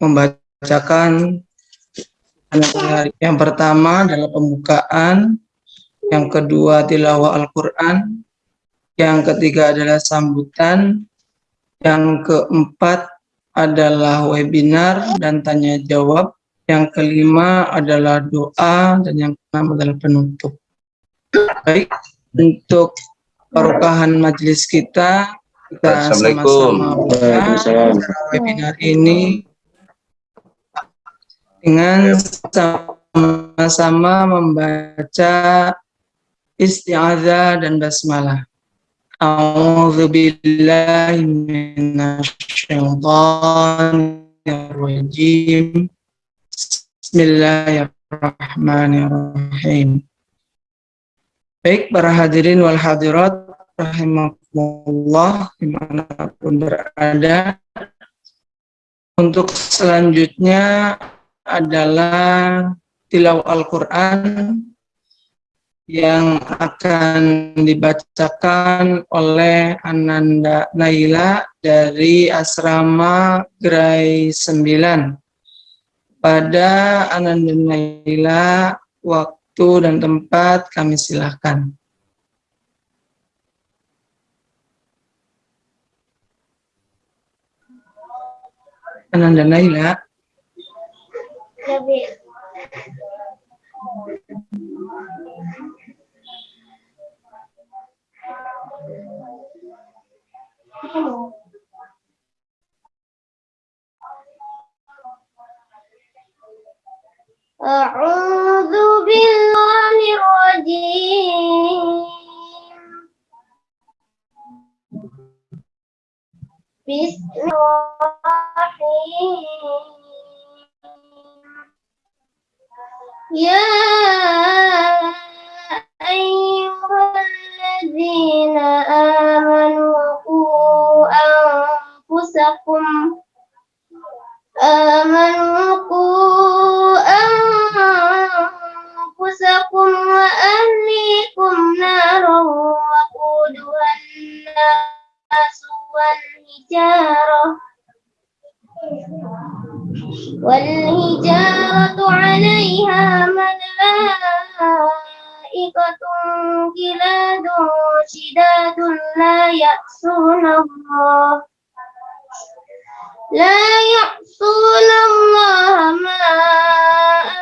membacakan yang pertama adalah pembukaan, yang kedua tilawah Al-Quran, yang ketiga adalah sambutan, yang keempat adalah webinar dan tanya jawab, yang kelima adalah doa, dan yang keenam adalah penutup. Baik, untuk perubahan majelis kita, kita sama-sama buka webinar ini dengan sama-sama membaca isti'adzah dan basmalah. A'udzu billahi minasyaitonir rajim. Bismillahirrahmanirrahim. Baik para hadirin wal hadirat rahimakumullah di mana pun berada. Untuk selanjutnya adalah tilawah Al-Quran yang akan dibacakan oleh Ananda Naila dari asrama Gerai 9. Pada Ananda Naila, waktu dan tempat kami silahkan. Ananda Naila. أعوذ بالله الرجيم Bismillahirrahmanirrahim. Ya ayyuhalladzina amanu qu anfusakum amanu qu anfusakum wa ahlikum naran waquduha an-nasu wan والحجارة. والهجارة عليها ملائكة جلاد شداد لا يعصون الله. لا يعصون الله ما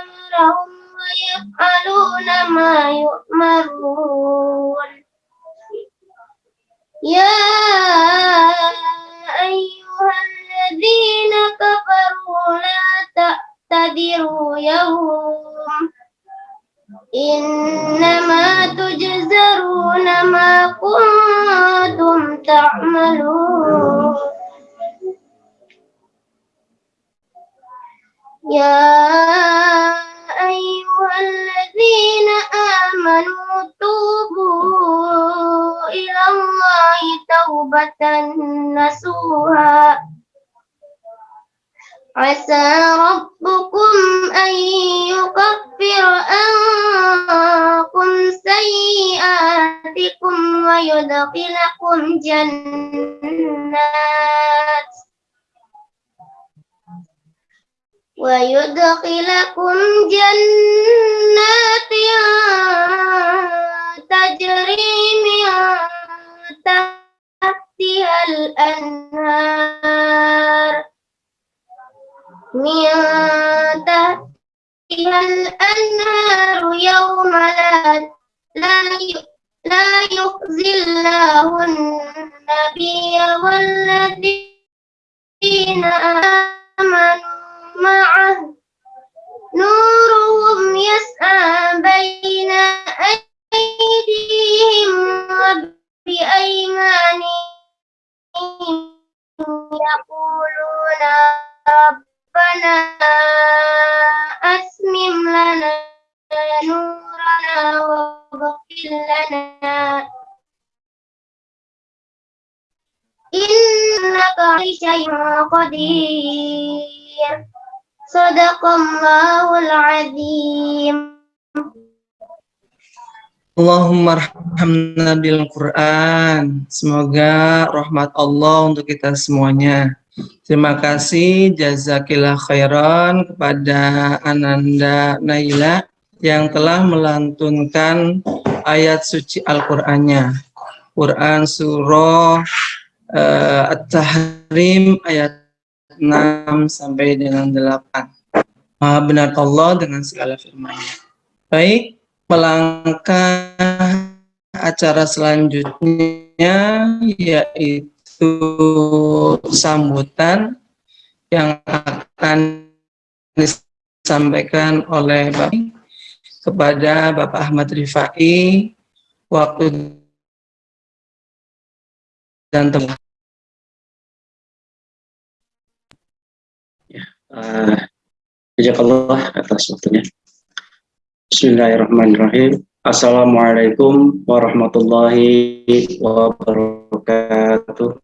أمرهم ويفعلون ما يؤمرون. يا أيها الذين كفروا لا تعتذروا يوم إنما تجزرون ما كنتم تعملون. يا أيها الذين آمنوا توبوا إلى الله توبة نسوها. عسى ربكم أن يكفر عنكم سيئاتكم ويدخلكم جنات. ويدخلكم جنات تجري من تحتها الأنهار. من تحتها الأنهار يوم لا لا يخزي الله النبي والذين آمنوا. معه نورهم يسعى بين أيديهم وبأيمانهم. يقولون ربنا أسمم لنا نورنا واغفر لنا. إنك على شيء قدير. Sadaqallahul azim. Allahumma rahmna bil Quran. Semoga rahmat Allah untuk kita semuanya. Terima kasih jazakillah khairan kepada Ananda Naila yang telah melantunkan ayat suci Al-Qur'annya. Quran surah uh, At-Tahrim ayat 6 sampai dengan 8. Maha benar Allah dengan segala firman-Nya. Baik, melangkah acara selanjutnya yaitu sambutan yang akan disampaikan oleh Bapak kepada Bapak Ahmad Rifai waktu dan tempat. Uh, Jazakallah atas waktunya. Bismillahirrahmanirrahim. Assalamualaikum warahmatullahi wabarakatuh.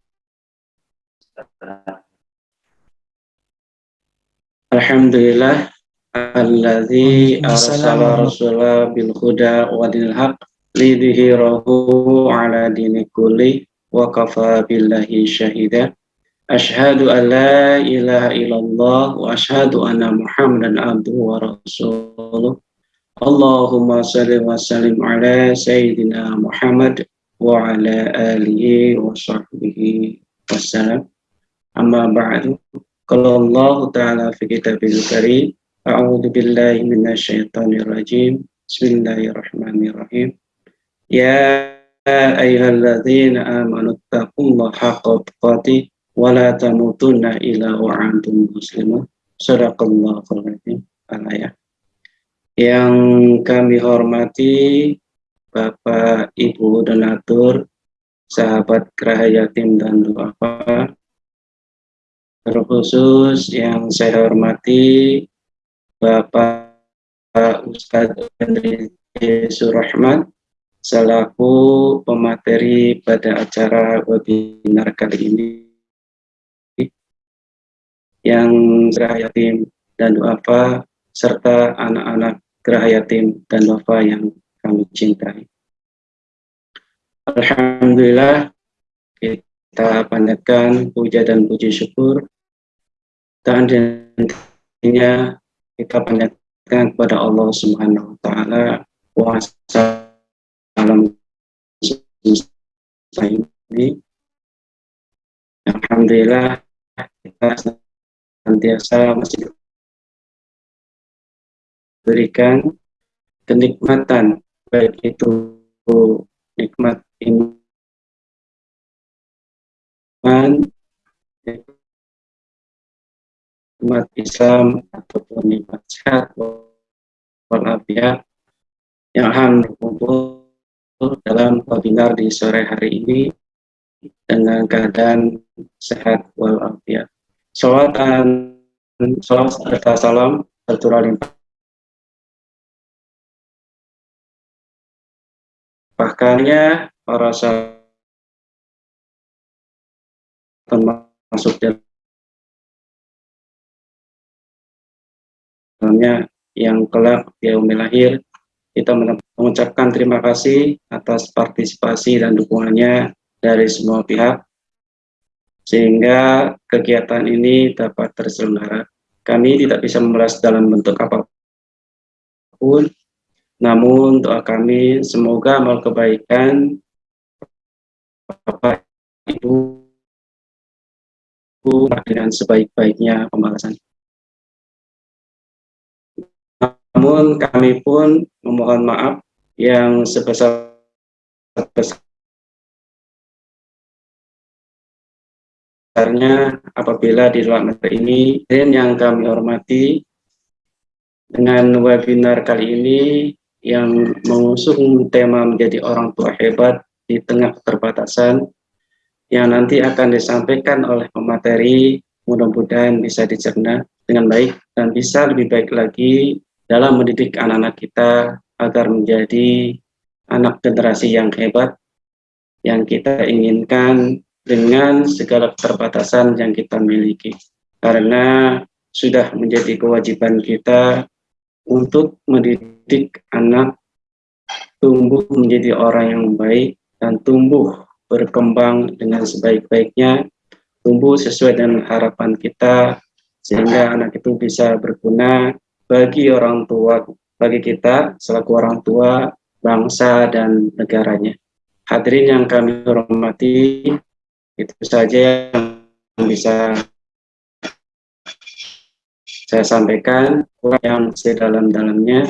Alhamdulillah alladzi arsala rasulah bil huda wa dinil haq lidhhirahu ala dini kulli wa kafa billahi syahida Ashhadu an la ilaha illallah wa ashhadu anna muhammadan abduhu wa rasuluh Allahumma salli wa sallim ala sayyidina Muhammad wa ala alihi wa sahbihi wassalam Amma ba'du. Kalau Allah Ta'ala fi kitabil karim. A'udhu billahi minasyaitonir rajim. Bismillahirrahmanirrahim. Ya ayyuhalladzina amanu taqullaha haqqa tuqatih wa la tamutunna illa wa antum muslimun. Sadaqallahul azim. Al-ayah. Yang kami hormati Bapak Ibu donatur, sahabat Yatim dan Duafa, terkhusus yang saya hormati Bapak Ustadz Andri Surahman selaku pemateri pada acara webinar kali ini yang Geraha Yatim dan Duafa serta anak-anak Geraha Yatim dan Duafa yang kami cintai. Alhamdulillah kita panjatkan puja dan puji syukur dan intinya kita panjatkan kepada Allah Subhanahu wa taala kuasa alam ini Alhamdulillah kita senantiasa masih berikan kenikmatan baik itu nikmat iman umat Islam ataupun nikmat sehat walafiat yang akan berkumpul dalam webinar di sore hari ini dengan keadaan sehat walafiat. Salawat dan salawat serta salam tercurah limpah. Bahkannya para sahabat termasuk dalam Selanjutnya yang kelak di lahir kita mengucapkan terima kasih atas partisipasi dan dukungannya dari semua pihak sehingga kegiatan ini dapat terselenggara. Kami tidak bisa membahas dalam bentuk apa pun, namun doa kami semoga amal kebaikan Bapak Ibu dengan sebaik-baiknya pembalasan. Namun kami pun memohon maaf yang sebesar besarnya apabila di dalam materi ini dan yang kami hormati dengan webinar kali ini yang mengusung tema menjadi orang tua hebat di tengah keterbatasan yang nanti akan disampaikan oleh pemateri mudah-mudahan bisa dicerna dengan baik dan bisa lebih baik lagi dalam mendidik anak-anak kita agar menjadi anak generasi yang hebat yang kita inginkan dengan segala keterbatasan yang kita miliki. Karena sudah menjadi kewajiban kita untuk mendidik anak tumbuh menjadi orang yang baik dan tumbuh berkembang dengan sebaik-baiknya tumbuh sesuai dengan harapan kita sehingga anak itu bisa berguna bagi orang tua bagi kita selaku orang tua bangsa dan negaranya. Hadirin yang kami hormati, itu saja yang bisa saya sampaikan yang sedalam-dalamnya.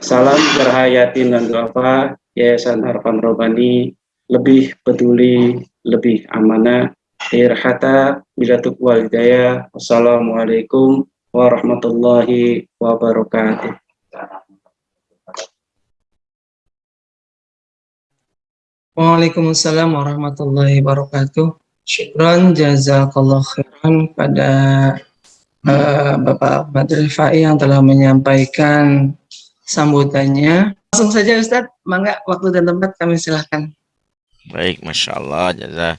Salam berhayatin dan doa Yayasan Harapan Robani lebih peduli, lebih amanah. Irhata bilatuk walidaya. Wassalamualaikum warahmatullahi wabarakatuh. Waalaikumsalam warahmatullahi wabarakatuh. Syukran jazakallah khairan pada uh, Bapak Ahmad Rifai yang telah menyampaikan sambutannya. Langsung saja Ustadz, mangga waktu dan tempat kami silahkan. Baik, Masya Allah, jazah.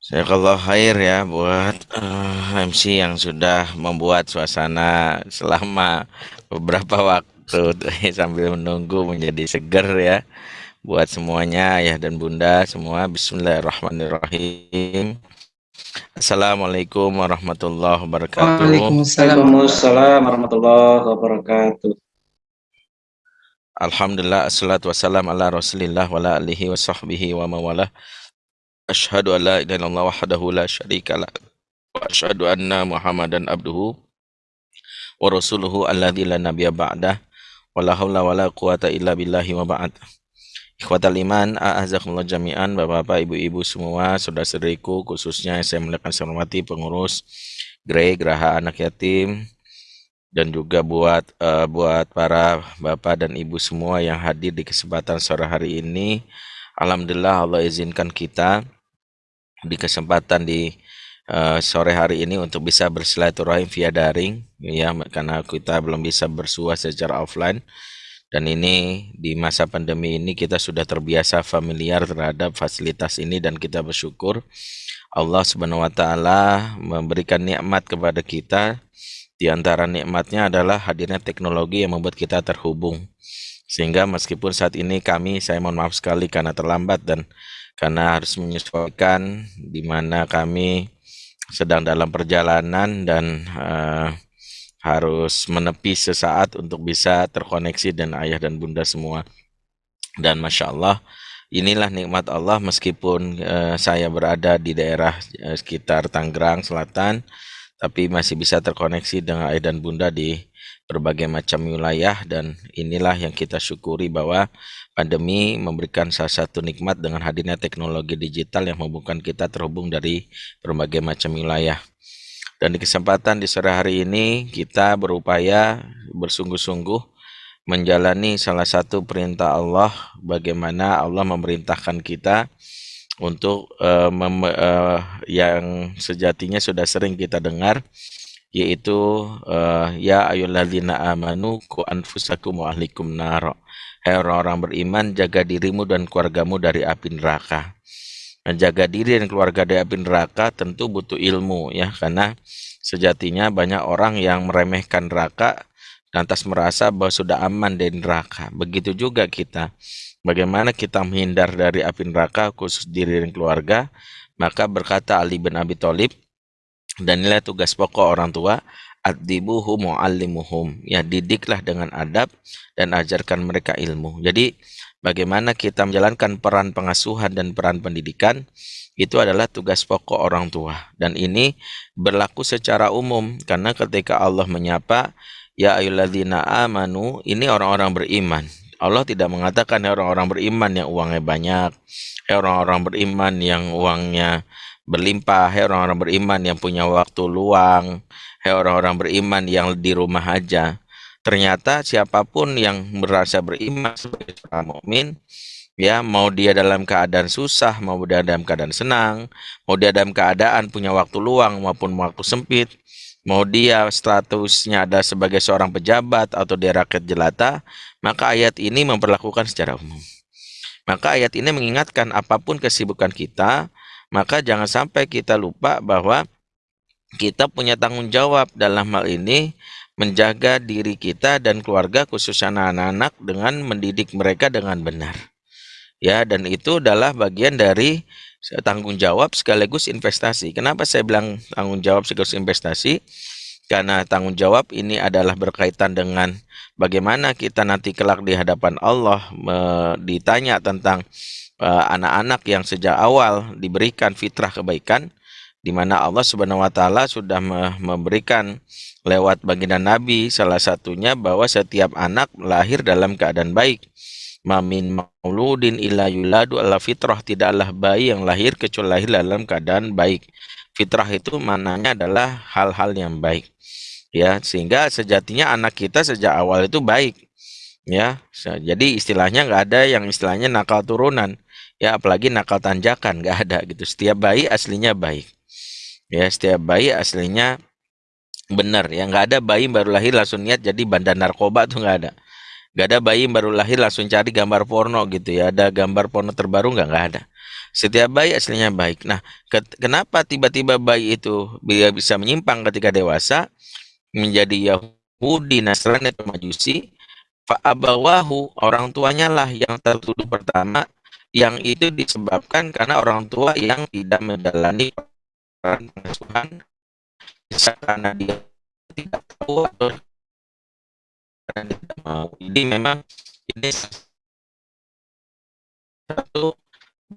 Saya kalau khair ya buat uh, eh, MC yang sudah membuat suasana selama beberapa waktu sambil menunggu menjadi seger ya buat semuanya ayah dan bunda semua Bismillahirrahmanirrahim. Assalamualaikum warahmatullahi wabarakatuh. Waalaikumsalam. Warahmatullahi wabarakatuh. Alhamdulillah assalatu wassalam ala rasulillah wa ala alihi wa sahbihi wa mawalah Ashhadu an la ilaha illallah wahdahu la syarika lah. Wa ashhadu anna muhammadan abduhu wa rasuluhu alladzi la nabiyya ba'dah. Wa la haula wa la quwata illa billahi wa ba'd Ikhwatal iman, a'azakumullah jami'an, bapak-bapak, ibu-ibu semua, saudara-saudariku, khususnya saya muliakan saya hormati pengurus Grey Geraha Anak Yatim dan juga buat uh, buat para bapak dan ibu semua yang hadir di kesempatan sore hari ini. Alhamdulillah Allah izinkan kita di kesempatan di uh, sore hari ini untuk bisa bersilaturahim via daring ya karena kita belum bisa bersua secara offline dan ini di masa pandemi ini kita sudah terbiasa familiar terhadap fasilitas ini dan kita bersyukur Allah Subhanahu wa taala memberikan nikmat kepada kita. Di antara nikmatnya adalah hadirnya teknologi yang membuat kita terhubung. Sehingga meskipun saat ini kami saya mohon maaf sekali karena terlambat dan karena harus menyesuaikan di mana kami sedang dalam perjalanan dan uh, harus menepi sesaat untuk bisa terkoneksi dan ayah dan bunda semua. Dan Masya Allah, inilah nikmat Allah meskipun uh, saya berada di daerah uh, sekitar Tangerang Selatan, tapi masih bisa terkoneksi dengan ayah dan bunda di berbagai macam wilayah dan inilah yang kita syukuri bahwa pandemi memberikan salah satu nikmat dengan hadirnya teknologi digital yang membuka kita terhubung dari berbagai macam wilayah. Dan di kesempatan di sore hari ini kita berupaya bersungguh-sungguh menjalani salah satu perintah Allah bagaimana Allah memerintahkan kita untuk uh, uh, yang sejatinya sudah sering kita dengar yaitu uh, ya ayyuhalladzina amanu ku anfusakum wa ahlikum nar. Hai orang-orang beriman, jaga dirimu dan keluargamu dari api neraka. Menjaga diri dan keluarga dari api neraka tentu butuh ilmu ya karena sejatinya banyak orang yang meremehkan neraka lantas merasa bahwa sudah aman dari neraka. Begitu juga kita. Bagaimana kita menghindar dari api neraka khusus diri dan keluarga? Maka berkata Ali bin Abi Thalib dan nilai tugas pokok orang tua adibuhum muallimuhum ya didiklah dengan adab dan ajarkan mereka ilmu jadi bagaimana kita menjalankan peran pengasuhan dan peran pendidikan itu adalah tugas pokok orang tua. Dan ini berlaku secara umum karena ketika Allah menyapa ya ayyuhalladzina amanu ini orang-orang beriman. Allah tidak mengatakan orang-orang beriman yang uangnya banyak orang-orang beriman yang uangnya berlimpah hai orang-orang beriman yang punya waktu luang hai orang-orang beriman yang di rumah aja ternyata siapa pun yang merasa beriman sebagai seorang mukmin ya mau dia dalam keadaan susah mau dia dalam keadaan senang mau dia dalam keadaan punya waktu luang maupun waktu sempit mau dia statusnya ada sebagai seorang pejabat atau dia rakyat jelata maka ayat ini memperlakukan secara umum. Maka ayat ini mengingatkan apa pun kesibukan kita maka jangan sampai kita lupa bahwa kita punya tanggung jawab dalam hal ini menjaga diri kita dan keluarga khususnya anak-anak dengan mendidik mereka dengan benar. Ya, dan itu adalah bagian dari tanggung jawab sekaligus investasi. Kenapa saya bilang tanggung jawab sekaligus investasi? Karena tanggung jawab ini adalah berkaitan dengan bagaimana kita nanti kelak di hadapan Allah ditanya tentang eh, anak-anak yang sejak awal diberikan fitrah kebaikan di mana Allah Subhanahu wa taala sudah memberikan lewat baginda Nabi salah satunya bahwa setiap anak lahir dalam keadaan baik. Mamin mauludin illa yuladu ala fitrah tidaklah bayi yang lahir kecuali lahir dalam keadaan baik. Fitrah itu mananya adalah hal-hal yang baik. Ya, sehingga sejatinya anak kita sejak awal itu baik. Ya, jadi istilahnya nggak ada yang istilahnya nakal turunan. Ya, apalagi nakal tanjakan nggak ada gitu. Setiap bayi aslinya baik ya setiap bayi aslinya benar ya. Nggak ada bayi baru lahir langsung niat jadi bandar narkoba tuh nggak ada. Nggak ada bayi baru lahir langsung cari gambar porno gitu ya. Ada gambar porno terbaru nggak? Nggak ada. Setiap bayi aslinya baik. Nah ke kenapa tiba-tiba bayi itu bisa menyimpang ketika dewasa? Menjadi Yahudi Nasrani atau Majusi? Fa'abawahu orang tuanya lah yang tertuduh pertama yang itu disebabkan karena orang tua yang tidak menjalani pengasuhan bisa karena dia tidak tahu atau karena tidak mau. Jadi memang ini satu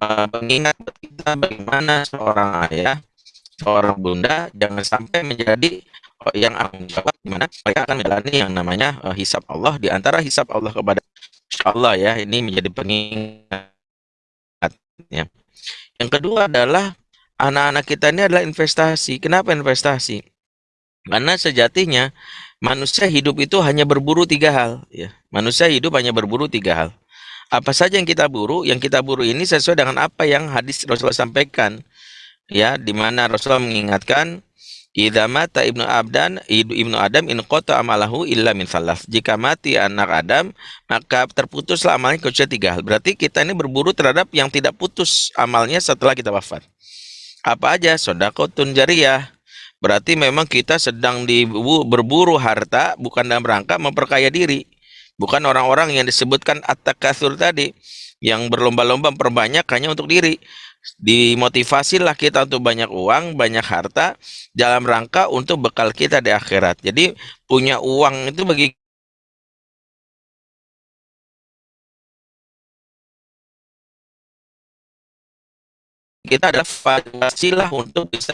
uh, mengingat kita bagaimana seorang ayah, seorang bunda jangan sampai menjadi uh, yang akan jawab di mana mereka akan menjalani yang namanya uh, hisab Allah di antara hisab Allah kepada Allah ya ini menjadi pengingat ya. Yang kedua adalah anak-anak kita ini adalah investasi. Kenapa investasi? Karena sejatinya manusia hidup itu hanya berburu tiga hal. Ya. Manusia hidup hanya berburu tiga hal. Apa saja yang kita buru? Yang kita buru ini sesuai dengan apa yang hadis Rasulullah sampaikan. Ya, di mana Rasulullah mengingatkan Idza mata ibnu Abdan ibnu Adam in qata amalahu illa min salas. Jika mati anak Adam, maka terputuslah amalnya kecuali tiga hal. Berarti kita ini berburu terhadap yang tidak putus amalnya setelah kita wafat. Apa aja? Sodakotun jariyah. Berarti memang kita sedang di, berburu harta bukan dalam rangka memperkaya diri. Bukan orang-orang yang disebutkan at-takatsur tadi yang berlomba-lomba memperbanyak hanya untuk diri. Dimotivasilah kita untuk banyak uang, banyak harta dalam rangka untuk bekal kita di akhirat. Jadi punya uang itu bagi kita adalah wasilah untuk bisa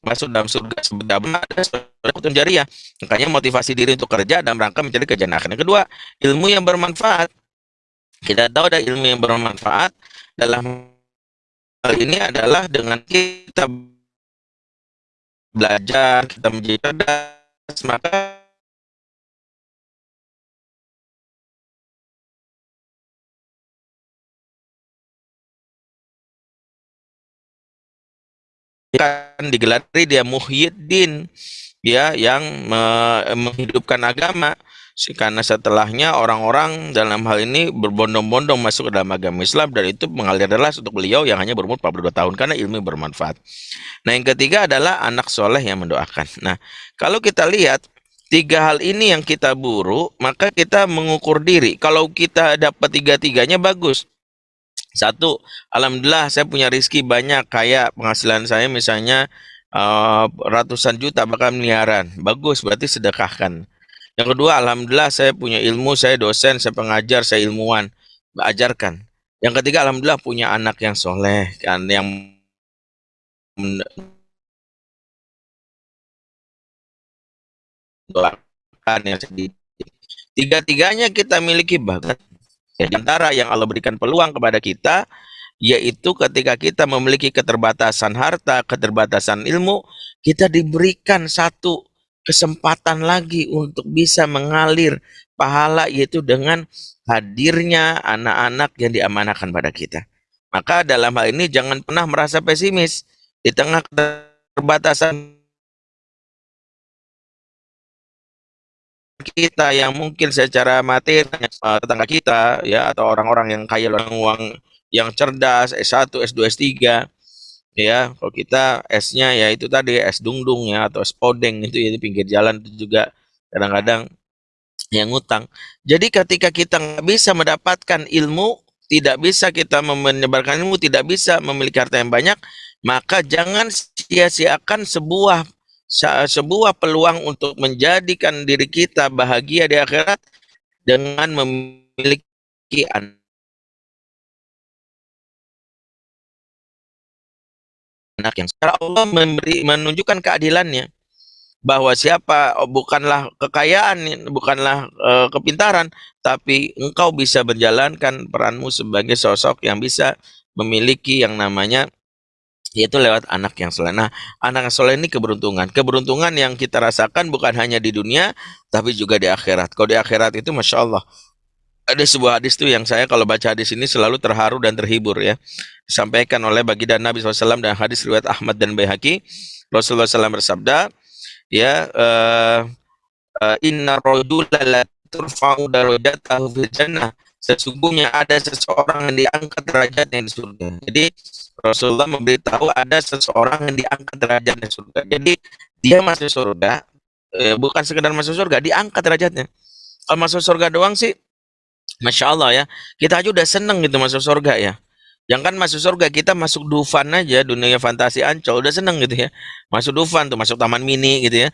masuk dalam surga ada surga jariah. Makanya motivasi diri untuk kerja dalam rangka mencari kejayaan akhir. Yang kedua, ilmu yang bermanfaat. Kita tahu ada ilmu yang bermanfaat dalam hal ini adalah dengan kita belajar, kita menjadi cerdas, maka kan digelari dia Muhyiddin ya yang me menghidupkan agama karena setelahnya orang-orang dalam hal ini berbondong-bondong masuk ke dalam agama Islam dan itu mengalir deras untuk beliau yang hanya berumur 42 tahun karena ilmu bermanfaat. Nah yang ketiga adalah anak soleh yang mendoakan. Nah kalau kita lihat tiga hal ini yang kita buru maka kita mengukur diri. Kalau kita dapat tiga-tiganya bagus. Satu, alhamdulillah saya punya rizki banyak, kayak penghasilan saya misalnya uh, ratusan juta bahkan miliaran. Bagus, berarti sedekahkan. Yang kedua, alhamdulillah saya punya ilmu, saya dosen, saya pengajar, saya ilmuwan, ajarkan. Yang ketiga, alhamdulillah punya anak yang soleh, kan, yang yang sedih. Tiga-tiganya kita miliki bakat Ya, di antara yang Allah berikan peluang kepada kita, yaitu ketika kita memiliki keterbatasan harta, keterbatasan ilmu, kita diberikan satu kesempatan lagi untuk bisa mengalir pahala yaitu dengan hadirnya anak-anak yang diamanahkan pada kita. Maka dalam hal ini jangan pernah merasa pesimis di tengah keterbatasan kita yang mungkin secara materi tetangga kita ya atau orang-orang yang kaya uang yang cerdas S1, S2, S3 ya kalau kita S-nya ya itu tadi S dungdung ya atau S podeng itu ya di pinggir jalan itu juga kadang-kadang yang ngutang. Jadi ketika kita nggak bisa mendapatkan ilmu tidak bisa kita menyebarkan ilmu, tidak bisa memiliki harta yang banyak, maka jangan sia-siakan sebuah sebuah peluang untuk menjadikan diri kita bahagia di akhirat dengan memiliki anak yang secara Allah memberi menunjukkan keadilannya. Bahwa siapa oh, bukanlah kekayaan bukanlah uh, kepintaran tapi engkau bisa menjalankan peranmu sebagai sosok yang bisa memiliki yang namanya yaitu lewat anak yang soleh. Nah, anak yang soleh ini keberuntungan. Keberuntungan yang kita rasakan bukan hanya di dunia, tapi juga di akhirat. Kalau di akhirat itu, Masya Allah, ada sebuah hadis tuh yang saya kalau baca hadis ini selalu terharu dan terhibur ya. Disampaikan oleh baginda Nabi SAW dan hadis riwayat Ahmad dan Baihaqi. Rasulullah SAW bersabda, ya, uh, uh, inna rojula la turfa'u darajatahu fil jannah. Sesungguhnya ada seseorang yang diangkat derajatnya di surga. Jadi Rasulullah memberitahu ada seseorang yang diangkat derajatnya di surga. Jadi dia masuk surga, eh, bukan sekedar masuk surga, diangkat derajatnya. Kalau masuk surga doang sih, masya Allah ya, kita aja udah seneng gitu masuk surga ya. Yang kan masuk surga kita masuk Dufan aja dunia fantasi Ancol udah seneng gitu ya. Masuk Dufan tuh masuk Taman Mini gitu ya.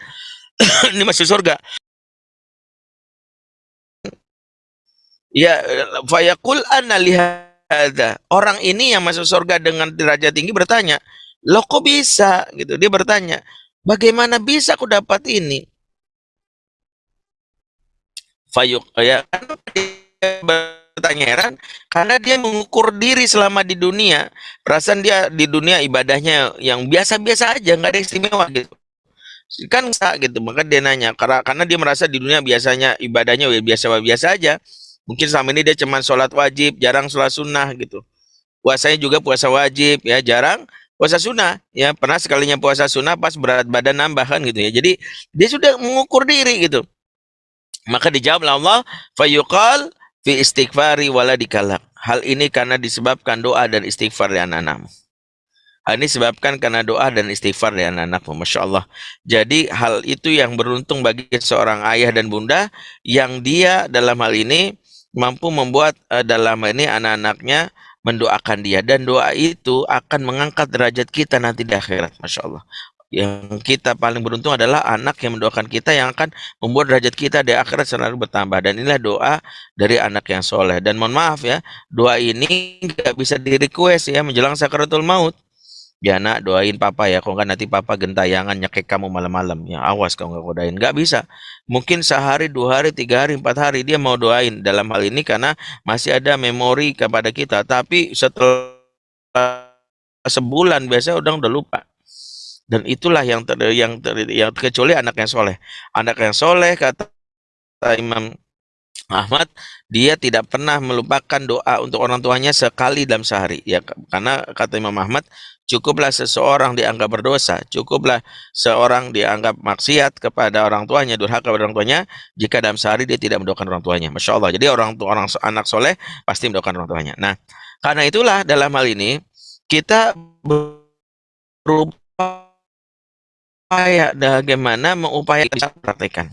Ini masuk surga. Ya lihat ada orang ini yang masuk surga dengan derajat tinggi bertanya, "Loh kok bisa?" gitu. Dia bertanya, "Bagaimana bisa aku dapat ini?" Fayuk ya bertanya heran karena dia mengukur diri selama di dunia perasaan dia di dunia ibadahnya yang biasa-biasa aja nggak ada istimewa gitu kan gitu maka dia nanya karena karena dia merasa di dunia biasanya ibadahnya biasa-biasa aja Mungkin selama ini dia cuma sholat wajib, jarang sholat sunnah gitu. Puasanya juga puasa wajib, ya jarang puasa sunnah. Ya pernah sekalinya puasa sunnah pas berat badan nambah kan gitu ya. Jadi dia sudah mengukur diri gitu. Maka dijawab Allah, fayuqal fi istighfari wala dikalak. Hal ini karena disebabkan doa dan istighfar dari anak-anakmu. Hal ini disebabkan karena doa dan istighfar dari anak-anakmu. Masya Allah. Jadi hal itu yang beruntung bagi seorang ayah dan bunda yang dia dalam hal ini mampu membuat uh, dalam ini anak-anaknya mendoakan dia. Dan doa itu akan mengangkat derajat kita nanti di akhirat Masya Allah. Yang kita paling beruntung adalah anak yang mendoakan kita yang akan membuat derajat kita di akhirat selalu bertambah. Dan inilah doa dari anak yang soleh. Dan mohon maaf ya doa ini nggak bisa di request ya menjelang sakaratul maut ya nak doain papa ya. Kalau nggak nanti papa gentayangan nyekek kamu malam-malam. Ya awas kalau nggak kodain nggak bisa. Mungkin sehari dua hari tiga hari empat hari dia mau doain. Dalam hal ini karena masih ada memori kepada kita. Tapi setelah sebulan biasa udah udah lupa. Dan itulah yang ter, yang ter, yang kecuali anak yang soleh. Anak yang soleh kata Imam Ahmad dia tidak pernah melupakan doa untuk orang tuanya sekali dalam sehari. Ya karena kata Imam Ahmad cukuplah seseorang dianggap berdosa cukuplah seorang dianggap maksiat kepada orang tuanya durhaka kepada orang tuanya jika dalam sehari dia tidak mendoakan orang tuanya. Masya Allah. Jadi orang tua orang anak soleh pasti mendoakan orang tuanya. Nah karena itulah dalam hal ini kita berupaya bagaimana mengupayakan praktekan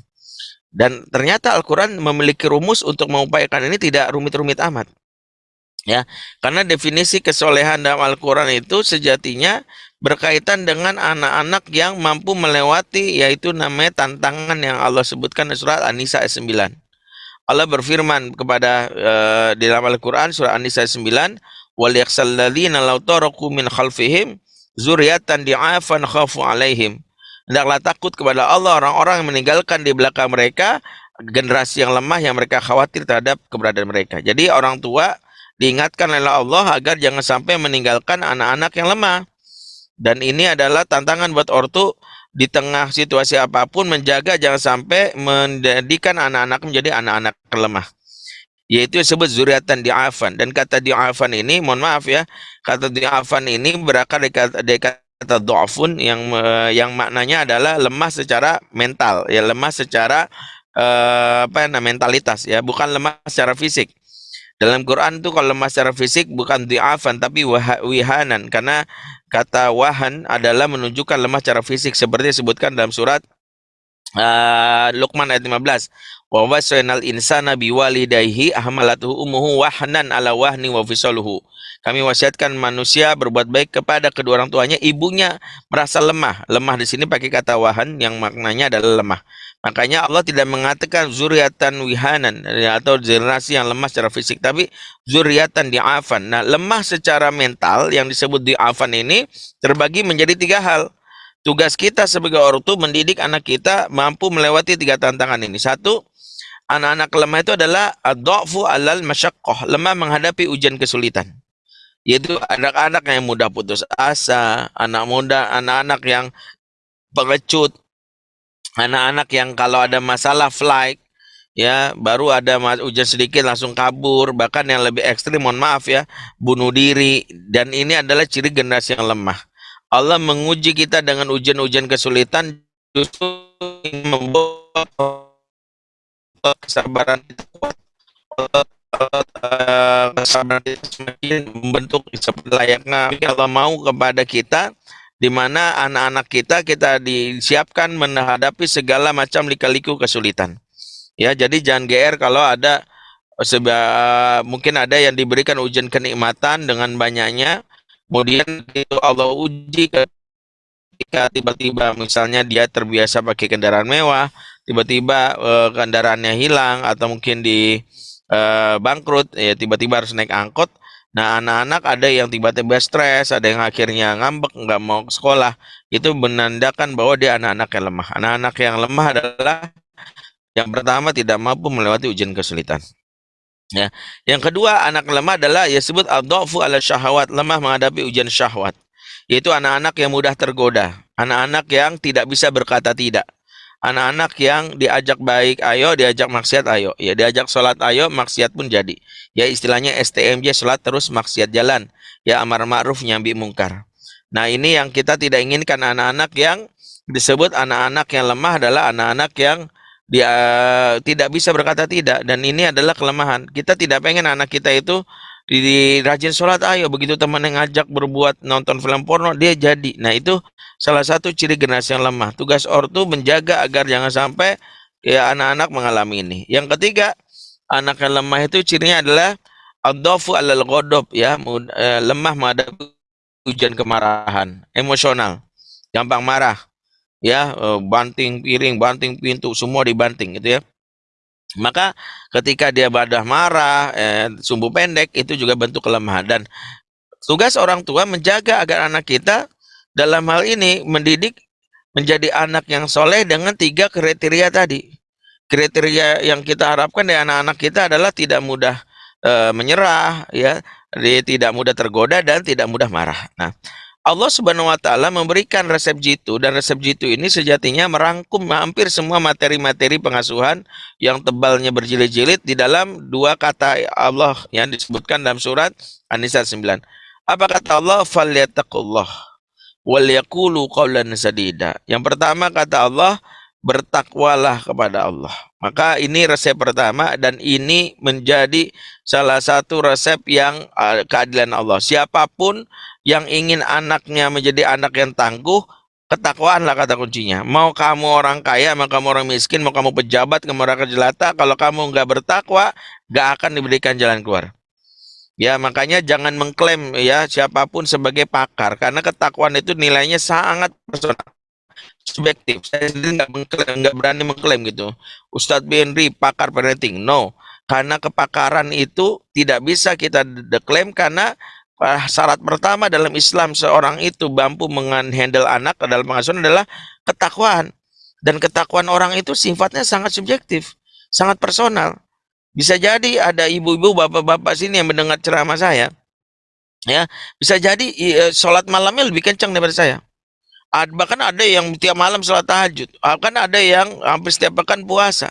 dan ternyata Al-Quran memiliki rumus untuk mengupayakan ini tidak rumit-rumit amat. Ya, karena definisi kesolehan dalam Al-Quran itu sejatinya berkaitan dengan anak-anak yang mampu melewati yaitu namanya tantangan yang Allah sebutkan di surat An-Nisa ayat 9. Allah berfirman kepada uh, di dalam Al-Quran surah An-Nisa ayat 9, "Wal yakhsalladzina law taraku min khalfihim zuriyatan di'afan khafu alaihim." Hendaklah takut kepada Allah orang-orang yang meninggalkan di belakang mereka generasi yang lemah yang mereka khawatir terhadap keberadaan mereka. Jadi orang tua diingatkan oleh Allah agar jangan sampai meninggalkan anak-anak yang lemah. Dan ini adalah tantangan buat ortu di tengah situasi apa pun menjaga jangan sampai menjadikan anak-anak menjadi anak-anak lemah yaitu disebut zuriatan di'afan. Dan kata di'afan ini mohon maaf ya kata di'afan ini berakar dari kata, dari kata do'afun yang yang maknanya adalah lemah secara mental. Ya lemah secara uh, apa ya mentalitas ya bukan lemah secara fisik dalam Quran itu kalau lemah secara fisik bukan di'afan tapi wihanan. Karena kata wahan adalah menunjukkan lemah secara fisik. Seperti disebutkan dalam surat uh, Luqman ayat 15 wa wasainal insana biwalidayhi ahmalatuhu ummuhu wahnan ala wahni wa fisaluhu. Kami wasiatkan manusia berbuat baik kepada kedua orang tuanya. Ibunya merasa lemah. Lemah di sini pakai kata wahan yang maknanya adalah lemah. Makanya Allah tidak mengatakan zuriatan wihanan ya, atau generasi yang lemah secara fisik tapi zuriatan di'afan. Nah lemah secara mental yang disebut di'afan ini terbagi menjadi tiga hal. Tugas kita sebagai orang tua mendidik anak kita mampu melewati tiga tantangan ini. Satu, anak-anak lemah itu adalah ad-dha'fu alal masyaqqah, lemah menghadapi ujian kesulitan. Yaitu anak-anak yang mudah putus asa, anak muda, anak-anak yang pengecut, anak-anak yang kalau ada masalah flight, ya baru ada ujian sedikit langsung kabur, bahkan yang lebih ekstrim, mohon maaf ya, bunuh diri, dan ini adalah ciri generasi yang lemah. Allah menguji kita dengan ujian-ujian kesulitan justru membuat kesabaran kita kuat. Kesabaran kita semakin membentuk layaknya Allah mau kepada kita di mana anak-anak kita kita disiapkan menghadapi segala macam lika-liku kesulitan. Ya, jadi jangan GR kalau ada sebab mungkin ada yang diberikan ujian kenikmatan dengan banyaknya kemudian itu Allah uji ketika tiba-tiba misalnya dia terbiasa pakai kendaraan mewah tiba-tiba uh, kendaraannya hilang atau mungkin di uh, bangkrut ya tiba-tiba harus naik angkot nah anak-anak ada yang tiba-tiba stres ada yang akhirnya ngambek nggak mau ke sekolah itu menandakan bahwa dia anak-anak yang lemah anak-anak yang lemah adalah yang pertama tidak mampu melewati ujian kesulitan Ya. Yang kedua, anak lemah adalah ya sebut adhafu ala syahwat, lemah menghadapi ujian syahwat. Yaitu anak-anak yang mudah tergoda, anak-anak yang tidak bisa berkata tidak. Anak-anak yang diajak baik, ayo, diajak maksiat, ayo. Ya, diajak sholat, ayo, maksiat pun jadi. Ya, istilahnya STMJ, sholat terus maksiat jalan. Ya, amar ma'ruf, nyambi mungkar. Nah, ini yang kita tidak inginkan anak-anak yang disebut anak-anak yang lemah adalah anak-anak yang dia tidak bisa berkata tidak dan ini adalah kelemahan kita tidak pengen anak kita itu di, di rajin sholat ayo. Begitu teman yang ngajak berbuat nonton film porno dia jadi. Nah itu salah satu ciri generasi yang lemah. Tugas ortu menjaga agar jangan sampai ya anak-anak mengalami ini. Yang ketiga anak yang lemah itu cirinya adalah adofu alal godob ya. Eh, lemah menghadapi ujian kemarahan. Emosional. Gampang marah. Ya eh, banting piring, banting pintu, semua dibanting gitu ya. Maka ketika dia badah marah, eh, sumbu pendek itu juga bentuk kelemahan dan tugas orang tua menjaga agar anak kita dalam hal ini mendidik menjadi anak yang soleh dengan tiga kriteria tadi. Kriteria yang kita harapkan dari anak-anak kita adalah tidak mudah e, menyerah, ya, tidak mudah tergoda dan tidak mudah marah. Nah, Allah Subhanahu wa taala memberikan resep jitu dan resep jitu ini sejatinya merangkum hampir semua materi-materi pengasuhan yang tebalnya berjilid-jilid di dalam dua kata Allah yang disebutkan dalam surat An-Nisa 9. Apa kata Allah? Falyattaqullah wal yaqulu qawlan sadida. Yang pertama kata Allah, bertakwalah kepada Allah. Maka ini resep pertama dan ini menjadi salah satu resep yang uh, keadilan Allah. Siapa pun yang ingin anaknya menjadi anak yang tangguh, ketakwaanlah kata kuncinya. Mau kamu orang kaya, mau kamu orang miskin, mau kamu pejabat, kamu orang jelata, kalau kamu nggak bertakwa, nggak akan diberikan jalan keluar. Ya, makanya jangan mengklaim ya siapa pun sebagai pakar karena ketakwaan itu nilainya sangat personal subjektif. Saya sendiri nggak mengklaim, nggak berani mengklaim gitu. Ustadz Benri pakar parenting, no. Karena kepakaran itu tidak bisa kita deklaim karena syarat pertama dalam Islam seorang itu mampu menghandle anak dalam pengasuhan adalah ketakwaan. Dan ketakwaan orang itu sifatnya sangat subjektif, sangat personal. Bisa jadi ada ibu-ibu, bapak-bapak sini yang mendengar ceramah saya. Ya, bisa jadi e, sholat malamnya lebih kencang daripada saya. Bahkan ada yang tiap malam sholat tahajud. Bahkan ada yang hampir setiap pekan puasa.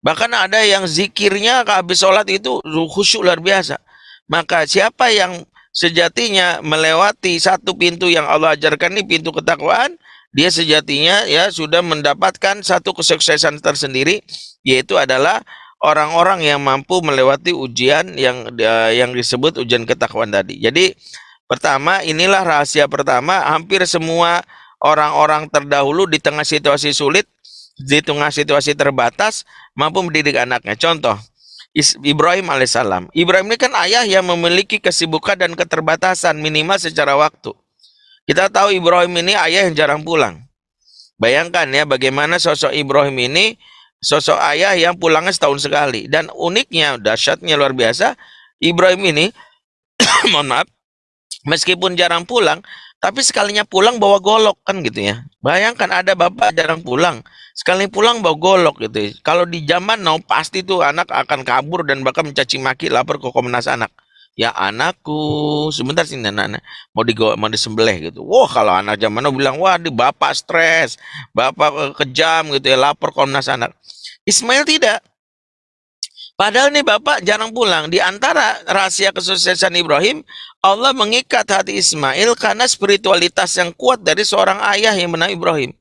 Bahkan ada yang zikirnya habis sholat itu khusyuk luar biasa. Maka siapa yang sejatinya melewati satu pintu yang Allah ajarkan ini pintu ketakwaan, dia sejatinya ya sudah mendapatkan satu kesuksesan tersendiri yaitu adalah orang-orang yang mampu melewati ujian yang yang disebut ujian ketakwaan tadi. Jadi pertama inilah rahasia pertama hampir semua orang-orang terdahulu di tengah situasi sulit di tengah situasi terbatas mampu mendidik anaknya. Contoh, Ibrahim alaihissalam. Ibrahim ini kan ayah yang memiliki kesibukan dan keterbatasan minimal secara waktu. Kita tahu Ibrahim ini ayah yang jarang pulang. Bayangkan ya bagaimana sosok Ibrahim ini sosok ayah yang pulangnya setahun sekali. Dan uniknya, dahsyatnya luar biasa, Ibrahim ini, mohon maaf, meskipun jarang pulang, tapi sekalinya pulang bawa golok kan gitu ya. Bayangkan ada bapak jarang pulang, sekali pulang bawa golok gitu. Kalau di zaman now pasti tuh anak akan kabur dan bahkan mencaci maki lapor ke Komnas Anak. Ya anakku, sebentar sih anak, mau di mau disembelih gitu. Wah kalau anak zaman now bilang wah di bapak stres, bapak kejam gitu ya lapor Komnas Anak. Ismail tidak. Padahal nih Bapak jarang pulang. Di antara rahasia kesuksesan Ibrahim, Allah mengikat hati Ismail karena spiritualitas yang kuat dari seorang ayah yang bernama Ibrahim.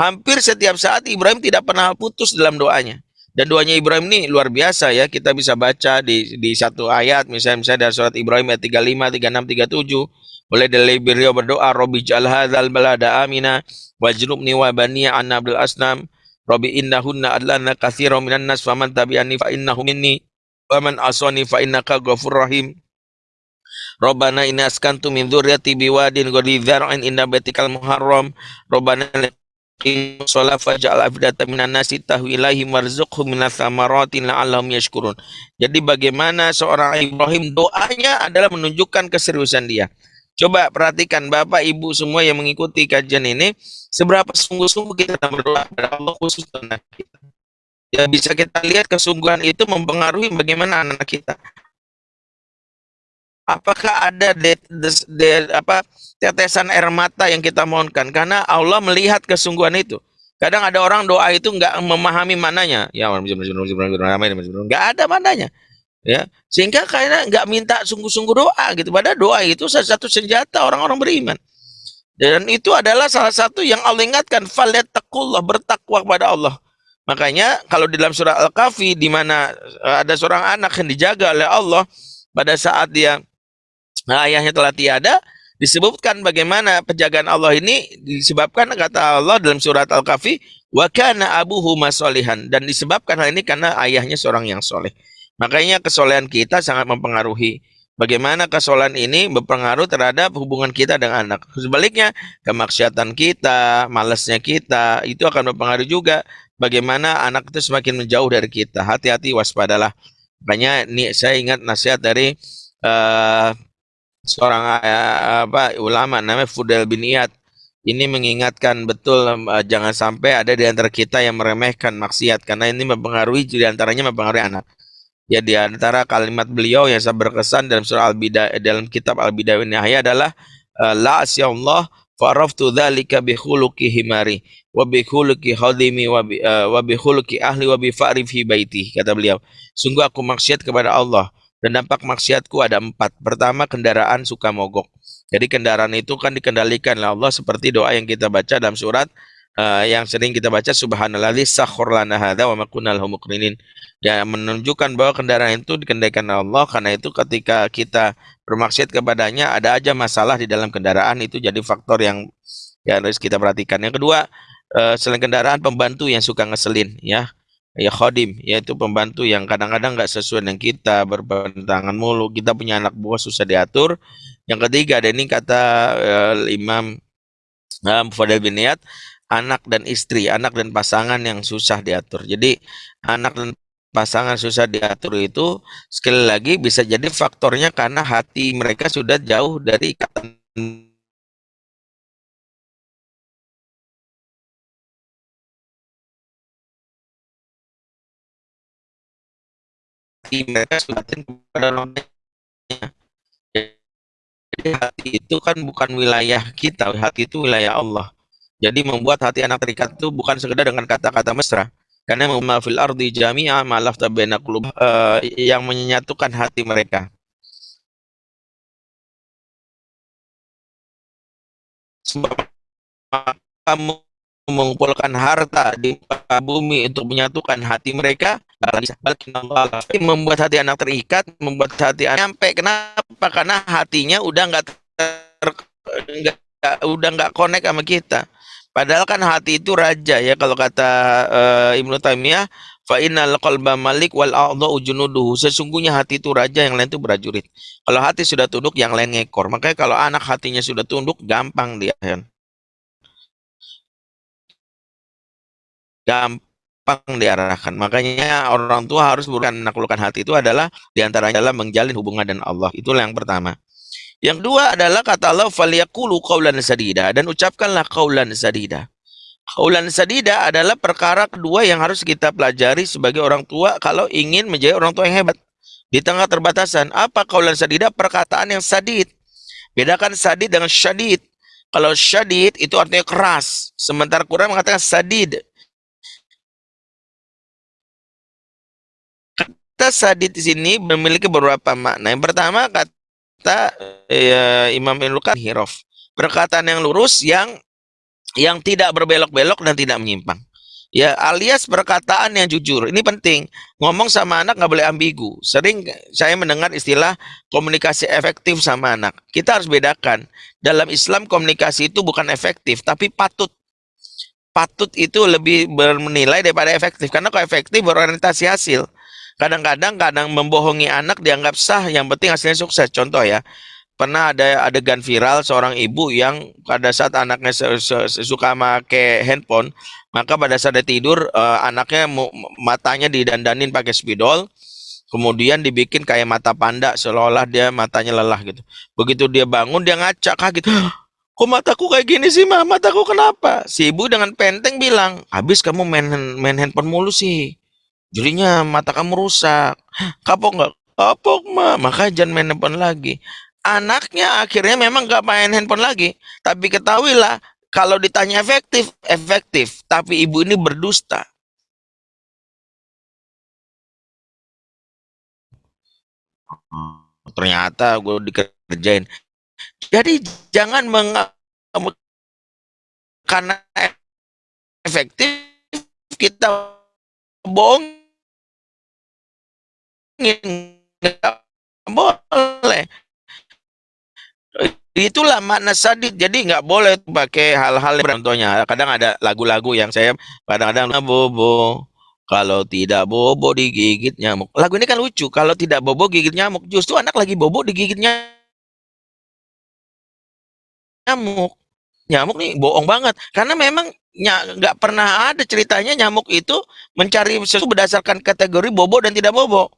Hampir setiap saat Ibrahim tidak pernah putus dalam doanya. Dan doanya Ibrahim ini luar biasa ya. Kita bisa baca di, di satu ayat, misalnya, misalnya dari surat Ibrahim ayat 35, 36, 37. Boleh dari beliau berdoa, Robi jal hadzal balada amina, wajrubni wa baniya an abdul asnam, Rabbi innahunna adlana katsiran minan nas faman tabi'ani fa innahu minni wa man asani fa innaka ghafur rahim. Rabbana inna askantu min dzurriyyati biwadin ghairi dzar'in inda baitikal muharram. Rabbana laqim shalah faj'al afdata minan nasi tahwi ilaihim warzuqhum minas thamarati la'allahum yashkurun. Jadi bagaimana seorang Ibrahim doanya adalah menunjukkan keseriusan dia. Coba perhatikan Bapak Ibu semua yang mengikuti kajian ini, seberapa sungguh-sungguh kita berdoa kepada Allah khusus tentang kita. Ya bisa kita lihat kesungguhan itu mempengaruhi bagaimana anak, -anak kita. Apakah ada de, de, de, apa tetesan air mata yang kita mohonkan? Karena Allah melihat kesungguhan itu. Kadang ada orang doa itu nggak memahami mananya. Ya, nggak ada mananya ya. Sehingga karena nggak minta sungguh-sungguh doa gitu. Padahal doa itu salah satu senjata orang-orang beriman. Dan itu adalah salah satu yang Allah ingatkan. Falattaqullah bertakwa kepada Allah. Makanya kalau di dalam surah Al-Kahfi di mana eh, ada seorang anak yang dijaga oleh Allah pada saat dia ayahnya telah tiada disebutkan bagaimana penjagaan Allah ini disebabkan kata Allah dalam surat Al-Kahfi wa kana abuhu masolihan. Dan disebabkan hal ini karena ayahnya seorang yang soleh Makanya kesolehan kita sangat mempengaruhi bagaimana kesolehan ini berpengaruh terhadap hubungan kita dengan anak. Sebaliknya, kemaksiatan kita, malasnya kita, itu akan berpengaruh juga bagaimana anak itu semakin menjauh dari kita. Hati-hati, waspadalah. Makanya ini saya ingat nasihat dari uh, seorang uh, apa ulama namanya Fudel bin Iyad. Ini mengingatkan betul uh, jangan sampai ada di antara kita yang meremehkan maksiat karena ini mempengaruhi di antaranya mempengaruhi anak. Ya di antara kalimat beliau yang sangat berkesan dalam surah Al-Bidayah dalam kitab Al-Bidayah Nihaya adalah eh, la asyallah faraftu dzalika bi khuluqi himari wa bi khuluqi bi, uh, wa bi khuluqi ahli wa bi fi baiti kata beliau. Sungguh aku maksiat kepada Allah dan dampak maksiatku ada empat. Pertama kendaraan suka mogok. Jadi kendaraan itu kan dikendalikan oleh Allah seperti doa yang kita baca dalam surat uh, yang sering kita baca subhanalladzi sakhkhar lana hadza wa ma kunna ya menunjukkan bahwa kendaraan itu dikendalikan Allah. Karena itu ketika kita bermaksud kepadanya ada aja masalah di dalam kendaraan. Itu jadi faktor yang ya harus kita perhatikan. Yang kedua uh, selain kendaraan pembantu yang suka ngeselin ya. Ya khodim yaitu pembantu yang kadang-kadang nggak sesuai dengan kita berpentangan mulu. Kita punya anak buah susah diatur. Yang ketiga ada ini kata uh, Imam uh, Fadil bin Niyad anak dan istri, anak dan pasangan yang susah diatur. Jadi anak dan pasangan susah diatur itu sekali lagi bisa jadi faktornya karena hati mereka sudah jauh dari ikatan hati mereka Jadi hati itu kan bukan wilayah kita, hati itu wilayah Allah. Jadi membuat hati anak terikat itu bukan sekedar dengan kata-kata mesra. Karena fil ardi jami'a ma'alaf tabena uh, yang menyatukan hati mereka. Sebab kamu mengumpulkan harta di bumi untuk menyatukan hati mereka membuat hati anak terikat membuat hati anak sampai kenapa? Karena hatinya udah nggak udah nggak connect sama kita Padahal kan hati itu raja ya kalau kata uh, Ibnu Taimiyah fa innal qalba malik wal a'dha'u junuduhu. Sesungguhnya hati itu raja yang lain itu prajurit. Kalau hati sudah tunduk yang lain ngekor. Makanya kalau anak hatinya sudah tunduk gampang dia kan. Gampang diarahkan. Makanya orang tua harus bukan menaklukkan hati itu adalah di antaranya adalah menjalin hubungan dengan Allah. Itulah yang pertama. Yang kedua adalah kata Allah faliyakulu qaulan sadida dan ucapkanlah qaulan sadida. Qaulan sadida adalah perkara kedua yang harus kita pelajari sebagai orang tua kalau ingin menjadi orang tua yang hebat. Di tengah terbatasan, apa qaulan sadida? Perkataan yang sadid. Bedakan sadid dengan syadid. Kalau syadid itu artinya keras, sementara Quran mengatakan sadid. Kata sadid di sini memiliki beberapa makna. Yang pertama kata kata ya, Imam Ibnu Hirof. Perkataan yang lurus yang yang tidak berbelok-belok dan tidak menyimpang. Ya alias perkataan yang jujur. Ini penting. Ngomong sama anak nggak boleh ambigu. Sering saya mendengar istilah komunikasi efektif sama anak. Kita harus bedakan. Dalam Islam komunikasi itu bukan efektif tapi patut. Patut itu lebih bernilai daripada efektif. Karena kalau efektif berorientasi hasil Kadang-kadang kadang membohongi anak dianggap sah, yang penting hasilnya sukses. Contoh ya, pernah ada adegan viral seorang ibu yang pada saat anaknya suka make handphone, maka pada saat dia tidur uh, anaknya matanya didandanin pakai spidol, kemudian dibikin kayak mata panda seolah-olah dia matanya lelah gitu. Begitu dia bangun dia ngaca kaget. Kok mataku kayak gini sih, mah? Mataku kenapa? Si ibu dengan penteng bilang, habis kamu main, main handphone mulu sih. Jadinya mata kamu rusak. Kapok nggak? Kapok mah. Maka jangan main handphone lagi. Anaknya akhirnya memang nggak main handphone lagi. Tapi ketahuilah kalau ditanya efektif, efektif. Tapi ibu ini berdusta. Ternyata gue dikerjain. Jadi jangan meng karena efektif kita bohong nggak boleh. Itulah makna sadid jadi nggak boleh pakai hal-hal contohnya. Kadang ada lagu-lagu yang saya kadang-kadang bobo kalau tidak bobo digigit nyamuk. Lagu ini kan lucu. Kalau tidak bobo gigit nyamuk. Justru anak lagi bobo digigit nyamuk. Nyamuk nih bohong banget. Karena memang nggak pernah ada ceritanya nyamuk itu mencari sesuatu berdasarkan kategori bobo dan tidak bobo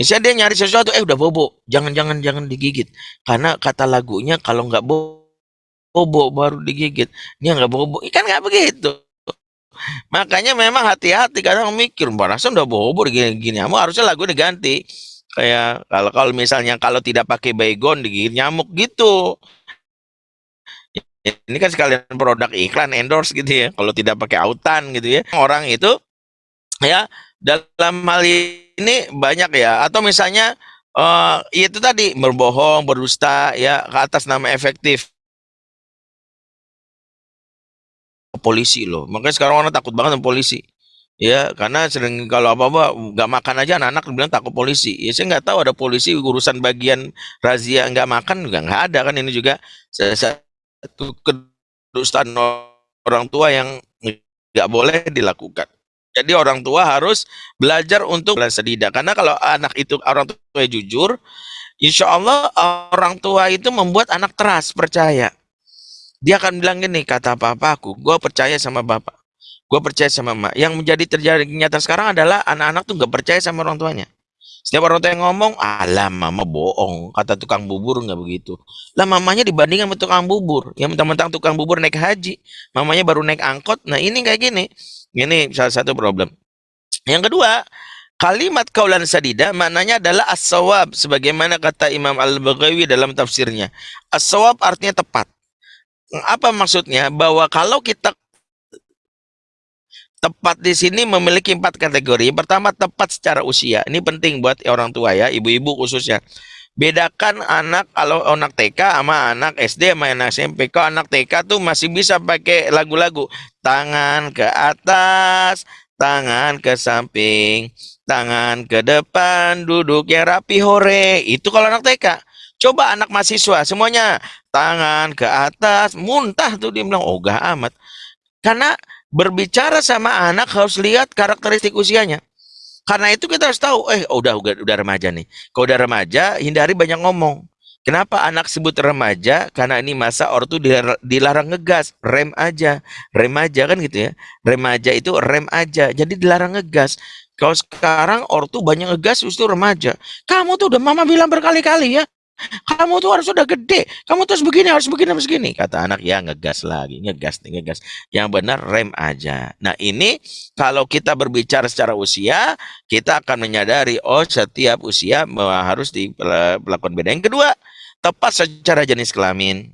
Misalnya dia nyari sesuatu, eh udah bobo, jangan-jangan jangan digigit. Karena kata lagunya kalau nggak bobo baru digigit. Dia nggak bobo, ikan nggak begitu. Makanya memang hati-hati kadang mikir, merasa udah bobo gini-gini. Kamu harusnya lagu diganti. Kayak kalau kalau misalnya kalau tidak pakai baygon digigit nyamuk gitu. Ini kan sekalian produk iklan endorse gitu ya. Kalau tidak pakai autan gitu ya. Orang itu ya dalam hal ini banyak ya. Atau misalnya uh, itu tadi berbohong berdusta ya ke atas nama efektif. Polisi loh. Makanya sekarang orang takut banget sama polisi. Ya karena sering kalau apa apa nggak makan aja anak-anak bilang takut polisi. Ya saya nggak tahu ada polisi urusan bagian razia nggak makan juga nggak ada kan ini juga. Satu kedustaan orang tua yang nggak boleh dilakukan jadi orang tua harus belajar untuk sedida. Karena kalau anak itu orang tua jujur, insya Allah orang tua itu membuat anak teras percaya. Dia akan bilang gini, kata papa aku, gue percaya sama bapak. Gue percaya sama emak. Yang menjadi terjadi nyata sekarang adalah anak-anak tuh gak percaya sama orang tuanya. Setiap orang tua yang ngomong, alah mama bohong. Kata tukang bubur nggak begitu. Lah mamanya dibandingkan sama tukang bubur. Yang mentang-mentang tukang bubur naik haji. Mamanya baru naik angkot. Nah ini kayak gini. Ini salah satu problem. Yang kedua, kalimat kaulan sadida maknanya adalah as-sawab sebagaimana kata Imam Al-Baghawi dalam tafsirnya. As-sawab artinya tepat. Apa maksudnya? Bahwa kalau kita tepat di sini memiliki empat kategori. Pertama, tepat secara usia. Ini penting buat orang tua ya, ibu-ibu khususnya. Bedakan anak kalau anak TK sama anak SD sama anak SMP. Kalau anak TK tuh masih bisa pakai lagu-lagu. Tangan ke atas, tangan ke samping, tangan ke depan, duduk yang rapi hore. Itu kalau anak TK. Coba anak mahasiswa semuanya tangan ke atas, muntah tuh dia bilang, oh gak amat. Karena berbicara sama anak harus lihat karakteristik usianya. Karena itu kita harus tahu, eh oh, udah udah remaja nih. Kalau udah remaja, hindari banyak ngomong. Kenapa anak sebut remaja? Karena ini masa ortu dilar- dilarang ngegas, rem aja, remaja kan gitu ya. Remaja itu rem aja, jadi dilarang ngegas. Kalau sekarang ortu banyak ngegas justru remaja. Kamu tuh udah mama bilang berkali-kali ya, kamu tuh harus udah gede, kamu tuh harus begini, harus begini, harus begini. Kata anak, ya ngegas lagi, ngegas ngegas. Yang benar rem aja. Nah ini kalau kita berbicara secara usia, kita akan menyadari, oh setiap usia harus dilakukan beda. Yang kedua, tepat secara jenis kelamin.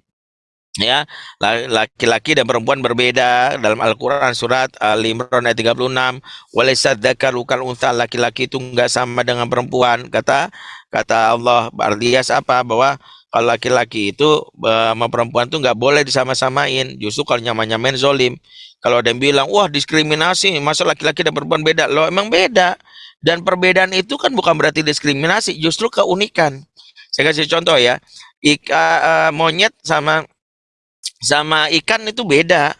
Ya, la- laki-laki dan perempuan berbeda dalam Al-Qur'an surat Al-Imran ayat 36, "Walaysa dzakaru kal untha." Laki-laki itu enggak sama dengan perempuan. Kata kata Allah Bardias apa bahwa kalau laki-laki itu sama perempuan itu nggak boleh disama-samain. Justru kalau nyaman-nyamain zolim. Kalau ada yang bilang, wah diskriminasi, masa laki-laki dan perempuan beda? Loh emang beda. Dan perbedaan itu kan bukan berarti diskriminasi, justru keunikan. Saya kasih contoh ya, Ika, eh, monyet sama sama ikan itu beda.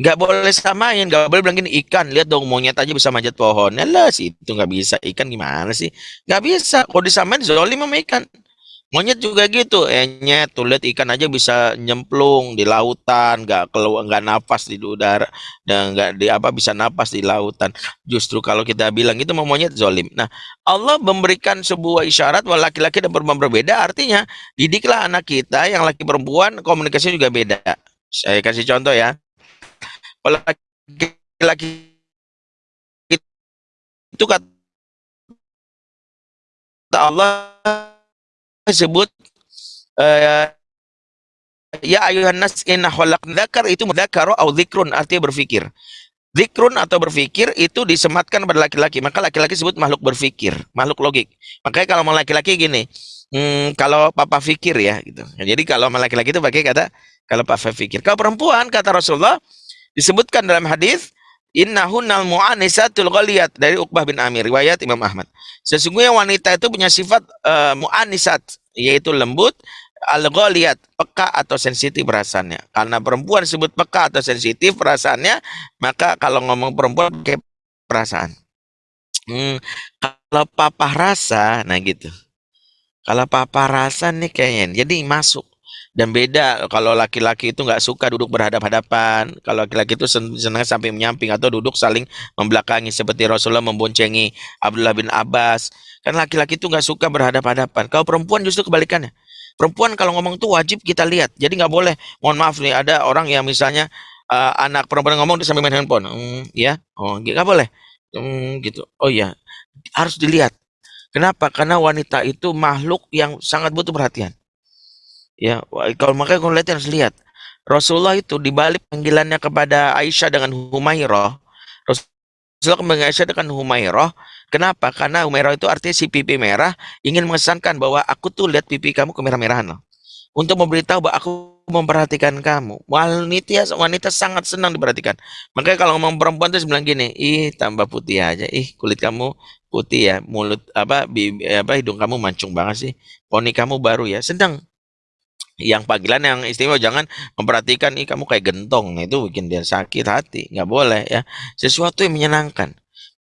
Nggak boleh samain, nggak boleh bilang gini, ikan, lihat dong monyet aja bisa manjat pohon. Yalah sih, itu nggak bisa. Ikan gimana sih? Nggak bisa. Kalau disamain, zolim sama ikan. Monyet juga gitu, enyet tuh lihat ikan aja bisa nyemplung di lautan, nggak keluar, nggak napas di udara, dan nggak di apa bisa napas di lautan. Justru kalau kita bilang itu mau monyet zolim. Nah, Allah memberikan sebuah isyarat bahwa laki-laki dan perempuan berbeda, artinya didiklah anak kita yang laki perempuan komunikasinya juga beda. Saya kasih contoh ya. Laki-laki itu kata Allah sebut eh, ya ayuhan nas inna dzakar itu mudzakkaru au dzikrun artinya berpikir. Zikrun atau berpikir itu disematkan pada laki-laki. Maka laki-laki sebut makhluk berpikir, makhluk logik. Makanya kalau mau laki-laki gini, hmm, kalau papa fikir ya gitu. Jadi kalau laki-laki itu pakai kata kalau papa fikir. Kalau perempuan kata Rasulullah disebutkan dalam hadis innahunnal mu'anisatul ghaliyat dari Uqbah bin Amir riwayat Imam Ahmad. Sesungguhnya wanita itu punya sifat uh, mu'anisat yaitu lembut al-ghaliyat peka atau sensitif perasaannya. Karena perempuan disebut peka atau sensitif perasaannya, maka kalau ngomong perempuan pakai perasaan. Hmm, kalau papa rasa, nah gitu. Kalau papa rasa nih kayaknya, jadi masuk dan beda kalau laki-laki itu nggak suka duduk berhadap-hadapan. Kalau laki-laki itu senang sampai menyamping atau duduk saling membelakangi seperti Rasulullah memboncengi Abdullah bin Abbas. Kan laki-laki itu nggak suka berhadap-hadapan. Kalau perempuan justru kebalikannya. Perempuan kalau ngomong itu wajib kita lihat. Jadi nggak boleh mohon maaf nih ada orang yang misalnya uh, anak perempuan ngomong dia sambil main handphone. Hmm, ya oh nggak boleh. Hmm, gitu. Oh ya harus dilihat. Kenapa? Karena wanita itu makhluk yang sangat butuh perhatian Ya, kalau makanya kalau lihat harus lihat. Rasulullah itu dibalik panggilannya kepada Aisyah dengan Humairah. Rasulullah kembali Aisyah dengan Humairah. Kenapa? Karena Humairah itu artinya si pipi merah ingin mengesankan bahwa aku tuh lihat pipi kamu kemerah-merahan loh. Untuk memberitahu bahwa aku memperhatikan kamu. Wanita wanita sangat senang diperhatikan. Makanya kalau ngomong perempuan tuh bilang gini, ih tambah putih aja, ih kulit kamu putih ya, mulut apa, bibi, apa hidung kamu mancung banget sih, poni kamu baru ya, sedang yang panggilan yang istimewa jangan memperhatikan ih kamu kayak gentong. Itu bikin dia sakit hati. Nggak boleh ya. Sesuatu yang menyenangkan.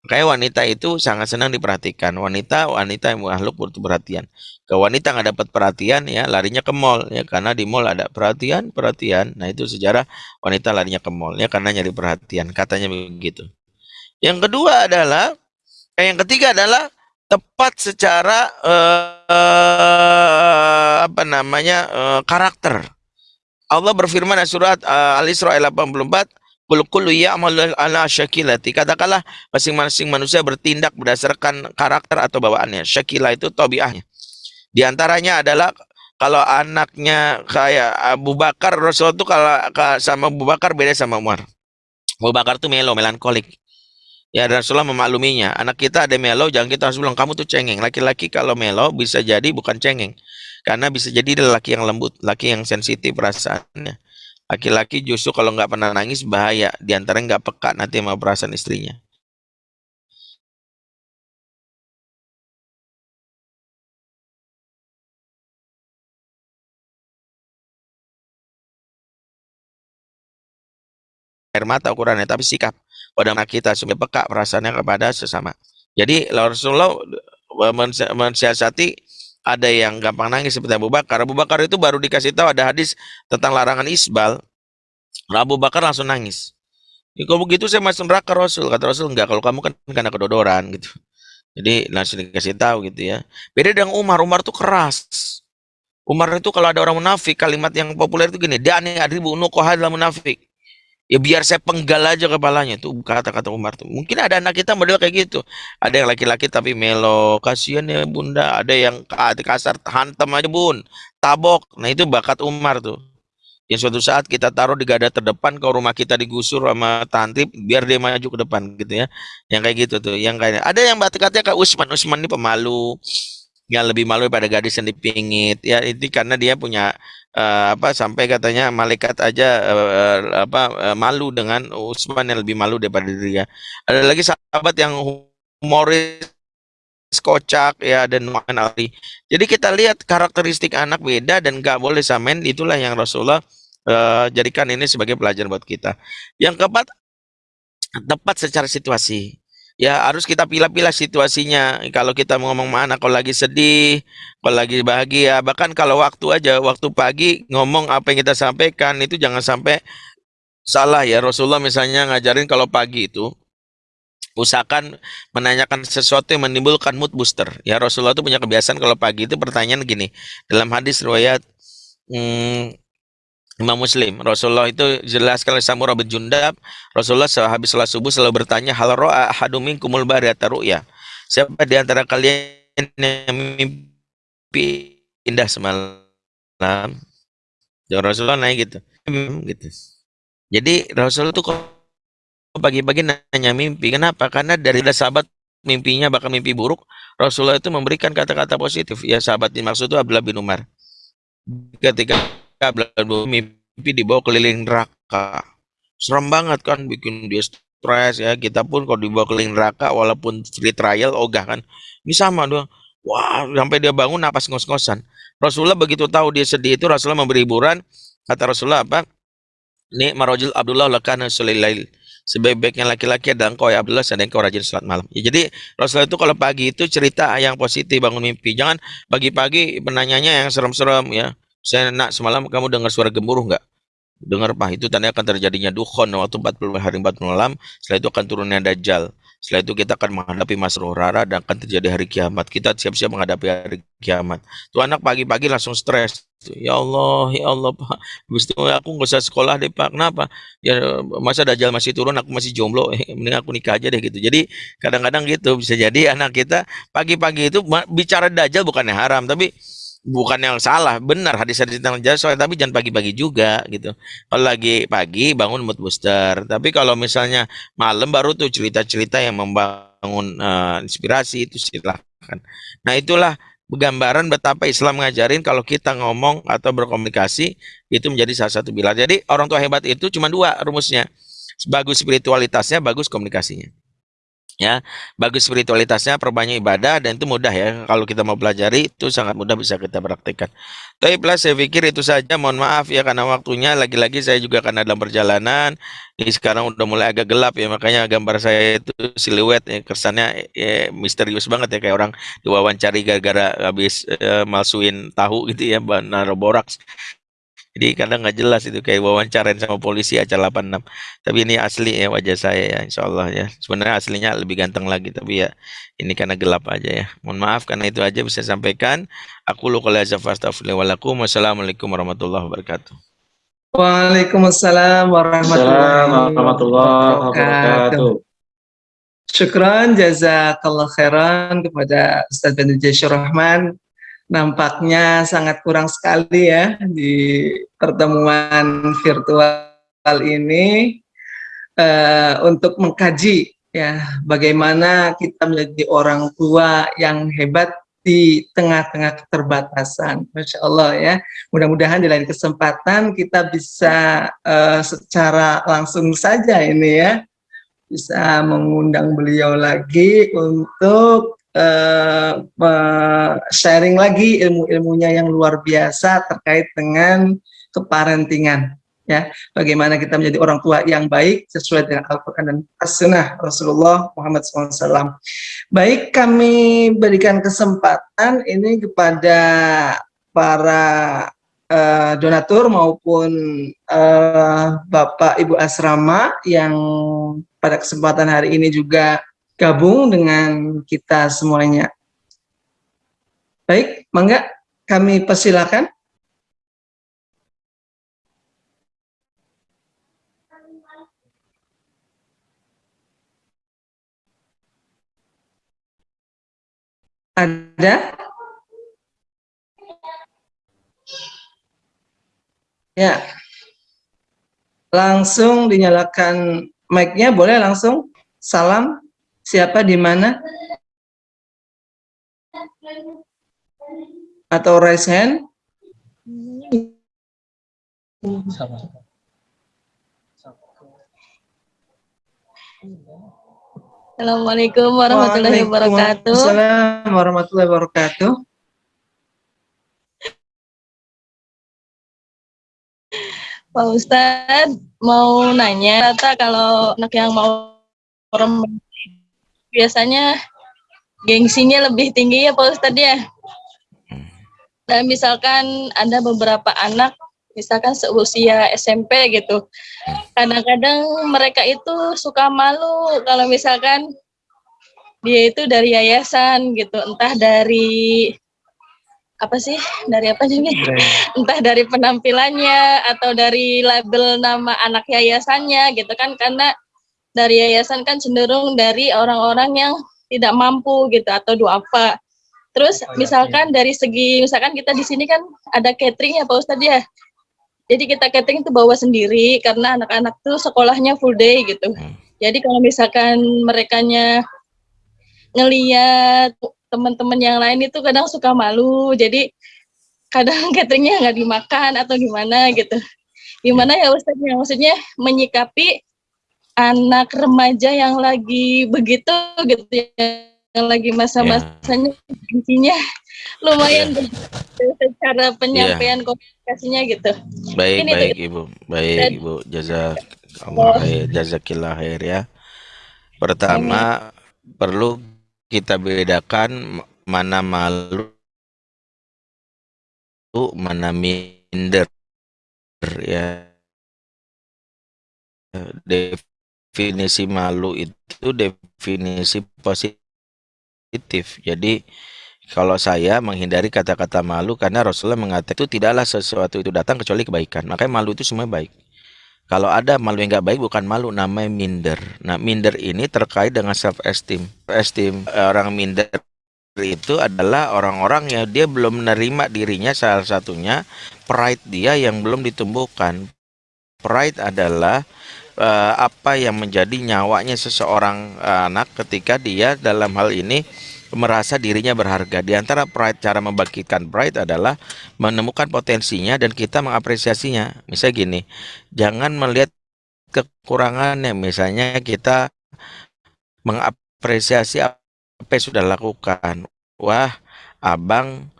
Kayak wanita itu sangat senang diperhatikan. Wanita wanita yang makhluk butuh perhatian. Ke wanita nggak dapat perhatian ya larinya ke mall ya karena di mall ada perhatian perhatian. Nah itu sejarah wanita larinya ke mall ya karena nyari perhatian. Katanya begitu. Yang kedua adalah eh, yang ketiga adalah tepat secara uh, apa namanya uh, karakter. Allah berfirman dalam surat uh, Al-Isra ayat 84, "Qul kullu ala syakilati." Katakanlah masing-masing manusia bertindak berdasarkan karakter atau bawaannya. Syakilah itu tabiahnya. Di antaranya adalah kalau anaknya kayak Abu Bakar, Rasul itu kalau sama Abu Bakar beda sama Umar. Abu Bakar itu melo, melankolik. Ya Rasulullah memakluminya. Anak kita ada melo, jangan kita harus bilang kamu tuh cengeng. Laki-laki kalau melo bisa jadi bukan cengeng. Karena bisa jadi dia laki yang lembut, laki yang sensitif perasaannya. Laki-laki justru kalau nggak pernah nangis bahaya. Di antara nggak peka nanti sama perasaan istrinya. air mata ukurannya, tapi sikap pada kita supaya peka perasaannya kepada sesama. Jadi Rasulullah mensi- mensiasati ada yang gampang nangis seperti Abu Bakar. Abu Bakar itu baru dikasih tahu ada hadis tentang larangan isbal. Abu Bakar langsung nangis. Ya, kalau begitu saya masuk neraka Rasul. Kata Rasul enggak. Kalau kamu kan karena kedodoran gitu. Jadi langsung dikasih tahu gitu ya. Beda dengan Umar. Umar tuh keras. Umar itu kalau ada orang munafik, kalimat yang populer itu gini, Dani adribu adalah munafik. Ya biar saya penggal aja kepalanya. Itu kata-kata Umar tuh. Mungkin ada anak kita model kayak gitu. Ada yang laki-laki tapi melo, kasihan ya bunda. Ada yang ka- kasar, hantam aja bun. Tabok. Nah itu bakat Umar tuh. Yang suatu saat kita taruh di gada terdepan kalau rumah kita digusur sama tantip biar dia maju ke depan gitu ya. Yang kayak gitu tuh. Yang kayak ada yang bakat-katanya kayak Usman. Usman ini pemalu yang lebih malu pada gadis yang dipingit ya itu karena dia punya eh, apa sampai katanya malaikat aja eh, apa eh, malu dengan Utsman yang lebih malu daripada dirinya ada lagi sahabat yang humoris kocak ya dan Nu'man Ali jadi kita lihat karakteristik anak beda dan nggak boleh samain itulah yang Rasulullah eh, jadikan ini sebagai pelajaran buat kita. Yang keempat tepat secara situasi ya harus kita pilih-pilih situasinya. Kalau kita mau ngomong mana kalau lagi sedih kalau lagi bahagia bahkan kalau waktu aja waktu pagi ngomong apa yang kita sampaikan itu jangan sampai salah ya. Rasulullah misalnya ngajarin kalau pagi itu usahakan menanyakan sesuatu yang menimbulkan mood booster. Ya Rasulullah itu punya kebiasaan kalau pagi itu pertanyaan gini dalam hadis riwayat hmm, Imam Muslim. Rasulullah itu jelaskan oleh Samurah bin Jundab Rasulullah sehabis sholat subuh selalu bertanya hal ro'a ahadum minkumul bariyata ru'ya? Siapa di antara kalian yang mimpi indah semalam? Dan Rasulullah naik gitu. "Hmm," gitu. Jadi Rasulullah tuh kok pagi-pagi nanya mimpi. Kenapa? Karena dari sahabat mimpinya bahkan mimpi buruk Rasulullah itu memberikan kata-kata positif. Ya sahabat dimaksud itu Abdullah bin Umar. Ketika Bin Umar mimpi dibawa keliling neraka. Serem banget kan bikin dia stres ya. Kita pun kalau dibawa keliling neraka walaupun free trial ogah kan. Ini sama doang. Wah sampai dia bangun napas ngos-ngosan. Rasulullah begitu tahu dia sedih itu Rasulullah memberi hiburan. Kata Rasulullah apa? Ini marojul Abdullah lakana sulailail sebaik-baiknya laki-laki adalah engkau ya Abdullah sedang engkau rajin sholat malam. Ya, jadi Rasulullah itu kalau pagi itu cerita yang positif bangun mimpi. Jangan pagi-pagi penanyanya yang serem-serem ya saya nak semalam kamu dengar suara gemuruh nggak? Dengar pak. Itu tanda akan terjadinya dukhon waktu 40 hari 40 malam. Setelah itu akan turunnya dajjal. Setelah itu kita akan menghadapi masruh rara dan akan terjadi hari kiamat. Kita siap-siap menghadapi hari kiamat. Tuh anak pagi-pagi langsung stres. Ya Allah ya Allah pak. Itu aku nggak usah sekolah deh pak. Kenapa? Ya masa dajjal masih turun aku masih jomblo. Eh, mending aku nikah aja deh gitu. Jadi kadang-kadang gitu bisa jadi anak kita pagi-pagi itu bicara dajjal bukannya haram tapi bukan yang salah benar hadis-hadis tentang dajjal soalnya tapi jangan pagi-pagi juga gitu. Kalau lagi pagi bangun mood booster. Tapi kalau misalnya malam baru tuh cerita-cerita yang membangun eh, inspirasi itu silahkan. Nah itulah gambaran betapa Islam ngajarin kalau kita ngomong atau berkomunikasi itu menjadi salah satu pilar. Jadi orang tua hebat itu cuma dua rumusnya. Bagus spiritualitasnya bagus komunikasinya ya bagus spiritualitasnya perbanyak ibadah dan itu mudah ya. Kalau kita mau pelajari itu sangat mudah bisa kita praktekkan. Tapi plus saya pikir itu saja. Mohon maaf ya karena waktunya. Lagi-lagi saya juga karena dalam perjalanan. Ini sekarang udah mulai agak gelap ya. Makanya gambar saya itu siluet ya. Kesannya ya, misterius banget ya. Kayak orang diwawancari gara-gara habis eh, malsuin tahu gitu ya naruh boraks jadi kadang nggak jelas itu kayak wawancarain sama polisi acara 86 tapi ini asli ya wajah saya ya insya Allah ya sebenarnya aslinya lebih ganteng lagi tapi ya ini karena gelap aja ya mohon maaf karena itu aja bisa sampaikan aku lu kalau wassalamualaikum warahmatullahi wabarakatuh Waalaikumsalam warahmatullahi wabarakatuh. wabarakatuh. Syukran jazakallah khairan kepada Ustaz Jasyur Rahman. Nampaknya sangat kurang sekali ya di pertemuan virtual ini eh, untuk mengkaji ya bagaimana kita menjadi orang tua yang hebat di tengah-tengah keterbatasan. Masya Allah ya. Mudah-mudahan di lain kesempatan kita bisa eh, secara langsung saja ini ya bisa mengundang beliau lagi untuk me- sharing lagi ilmu-ilmunya yang luar biasa terkait dengan keparentingan ya bagaimana kita menjadi orang tua yang baik sesuai dengan Al-Quran dan As-Sunnah Rasulullah Muhammad SAW. Baik, kami berikan kesempatan ini kepada para uh, donatur maupun uh, Bapak Ibu Asrama yang pada kesempatan hari ini juga gabung dengan kita semuanya. Baik, mangga kami persilakan. Ada? Ya. Langsung dinyalakan mic-nya, boleh langsung? Salam, siapa di mana? Atau raise hand? Assalamualaikum warahmatullahi wabarakatuh. Waalaikumsalam warahmatullahi wabarakatuh. Pak Ustadz mau nanya, rata kalau anak yang mau orang biasanya gengsinya lebih tinggi ya Pak Ustadz ya. Dan misalkan ada beberapa anak misalkan seusia SMP gitu. Kadang-kadang mereka itu suka malu kalau misalkan dia itu dari yayasan gitu, entah dari apa sih dari apa sih entah dari penampilannya atau dari label nama anak yayasannya gitu kan karena dari yayasan kan cenderung dari orang-orang yang tidak mampu gitu atau duafa terus oh, iya, misalkan iya. dari segi misalkan kita di sini kan ada catering ya Pak Ustadz ya jadi kita catering itu bawa sendiri karena anak-anak tuh sekolahnya full day gitu. Hmm. Jadi kalau misalkan mereka ngeliat teman-teman yang lain itu kadang suka malu. Jadi kadang cateringnya nggak dimakan atau gimana gitu. Gimana ya Ustaz ya maksudnya menyikapi anak remaja yang lagi begitu gitu ya yang lagi masa-masanya intinya lumayan yeah. secara penyampaian yeah. komunikasinya gitu. Baik, Ini baik tuh. Ibu. Baik Dan, Ibu. Jazak Allah khair, jazakillah khair ya. Pertama, Amin. perlu kita bedakan mana malu mana minder ya. Definisi malu itu definisi positif. Jadi kalau saya menghindari kata-kata malu karena Rasulullah mengatakan itu tidaklah sesuatu itu datang kecuali kebaikan. Makanya malu itu semua baik. Kalau ada malu yang nggak baik bukan malu, namanya minder. Nah minder ini terkait dengan self esteem. Esteem orang minder itu adalah orang-orang yang dia belum menerima dirinya salah satunya pride dia yang belum ditumbuhkan. Pride adalah uh, apa yang menjadi nyawanya seseorang uh, anak ketika dia dalam hal ini merasa dirinya berharga. Di antara pride cara membangkitkan pride adalah menemukan potensinya dan kita mengapresiasinya. Misalnya gini, jangan melihat kekurangannya. Misalnya kita mengapresiasi apa yang sudah lakukan. Wah, abang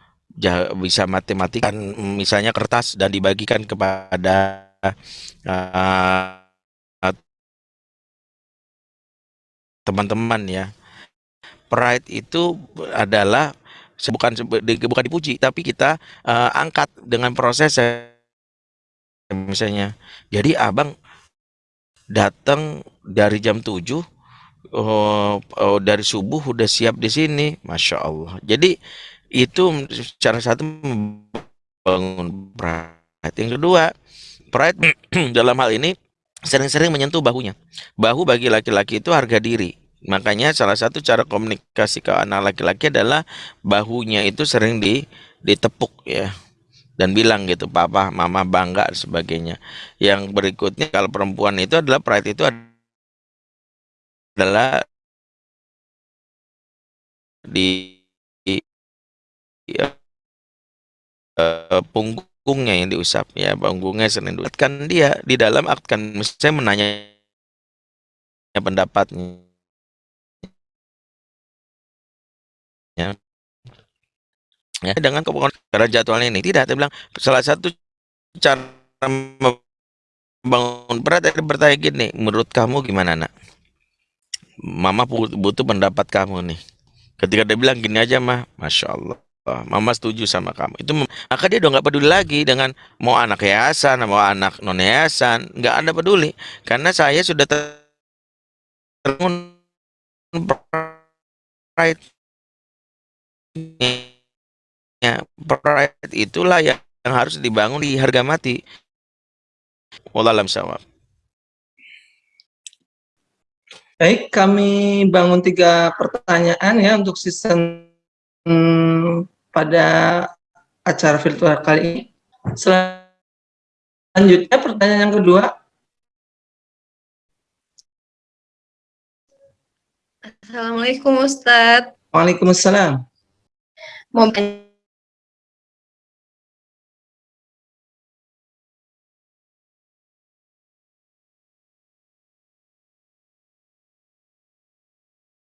bisa matematika misalnya kertas dan dibagikan kepada uh, teman-teman ya. Pride itu adalah bukan bukan dipuji tapi kita uh, angkat dengan proses misalnya. Jadi abang datang dari jam 7 oh, oh, dari subuh udah siap di sini, masya Allah. Jadi itu cara satu membangun pride. Yang kedua, pride dalam hal ini sering-sering menyentuh bahunya. Bahu bagi laki-laki itu harga diri. Makanya salah satu cara komunikasi ke anak laki-laki adalah bahunya itu sering di ditepuk ya. Dan bilang gitu papa mama bangga dan sebagainya. Yang berikutnya kalau perempuan itu adalah pride itu adalah di, di ya, uh, punggung punggungnya yang diusap ya punggungnya sering kan dia di dalam akan saya menanya pendapatnya ya ya dengan kebukan karena jadwalnya ini tidak saya bilang salah satu cara bangun berat tadi bertanya gini, menurut kamu gimana nak? Mama butuh pendapat kamu nih. Ketika dia bilang gini aja mah, masya Allah, mama setuju sama kamu. Itu maka dia udah nggak peduli lagi dengan mau anak yayasan, mau anak non yayasan, nggak ada peduli karena saya sudah ter- terbangun pride ya pride itulah yang, yang harus dibangun di harga mati. Wallahualam sawab. Baik, kami bangun tiga pertanyaan ya untuk season hmm, pada acara virtual kali ini. Selanjutnya pertanyaan yang kedua. Assalamualaikum Ustadz. Waalaikumsalam. Mau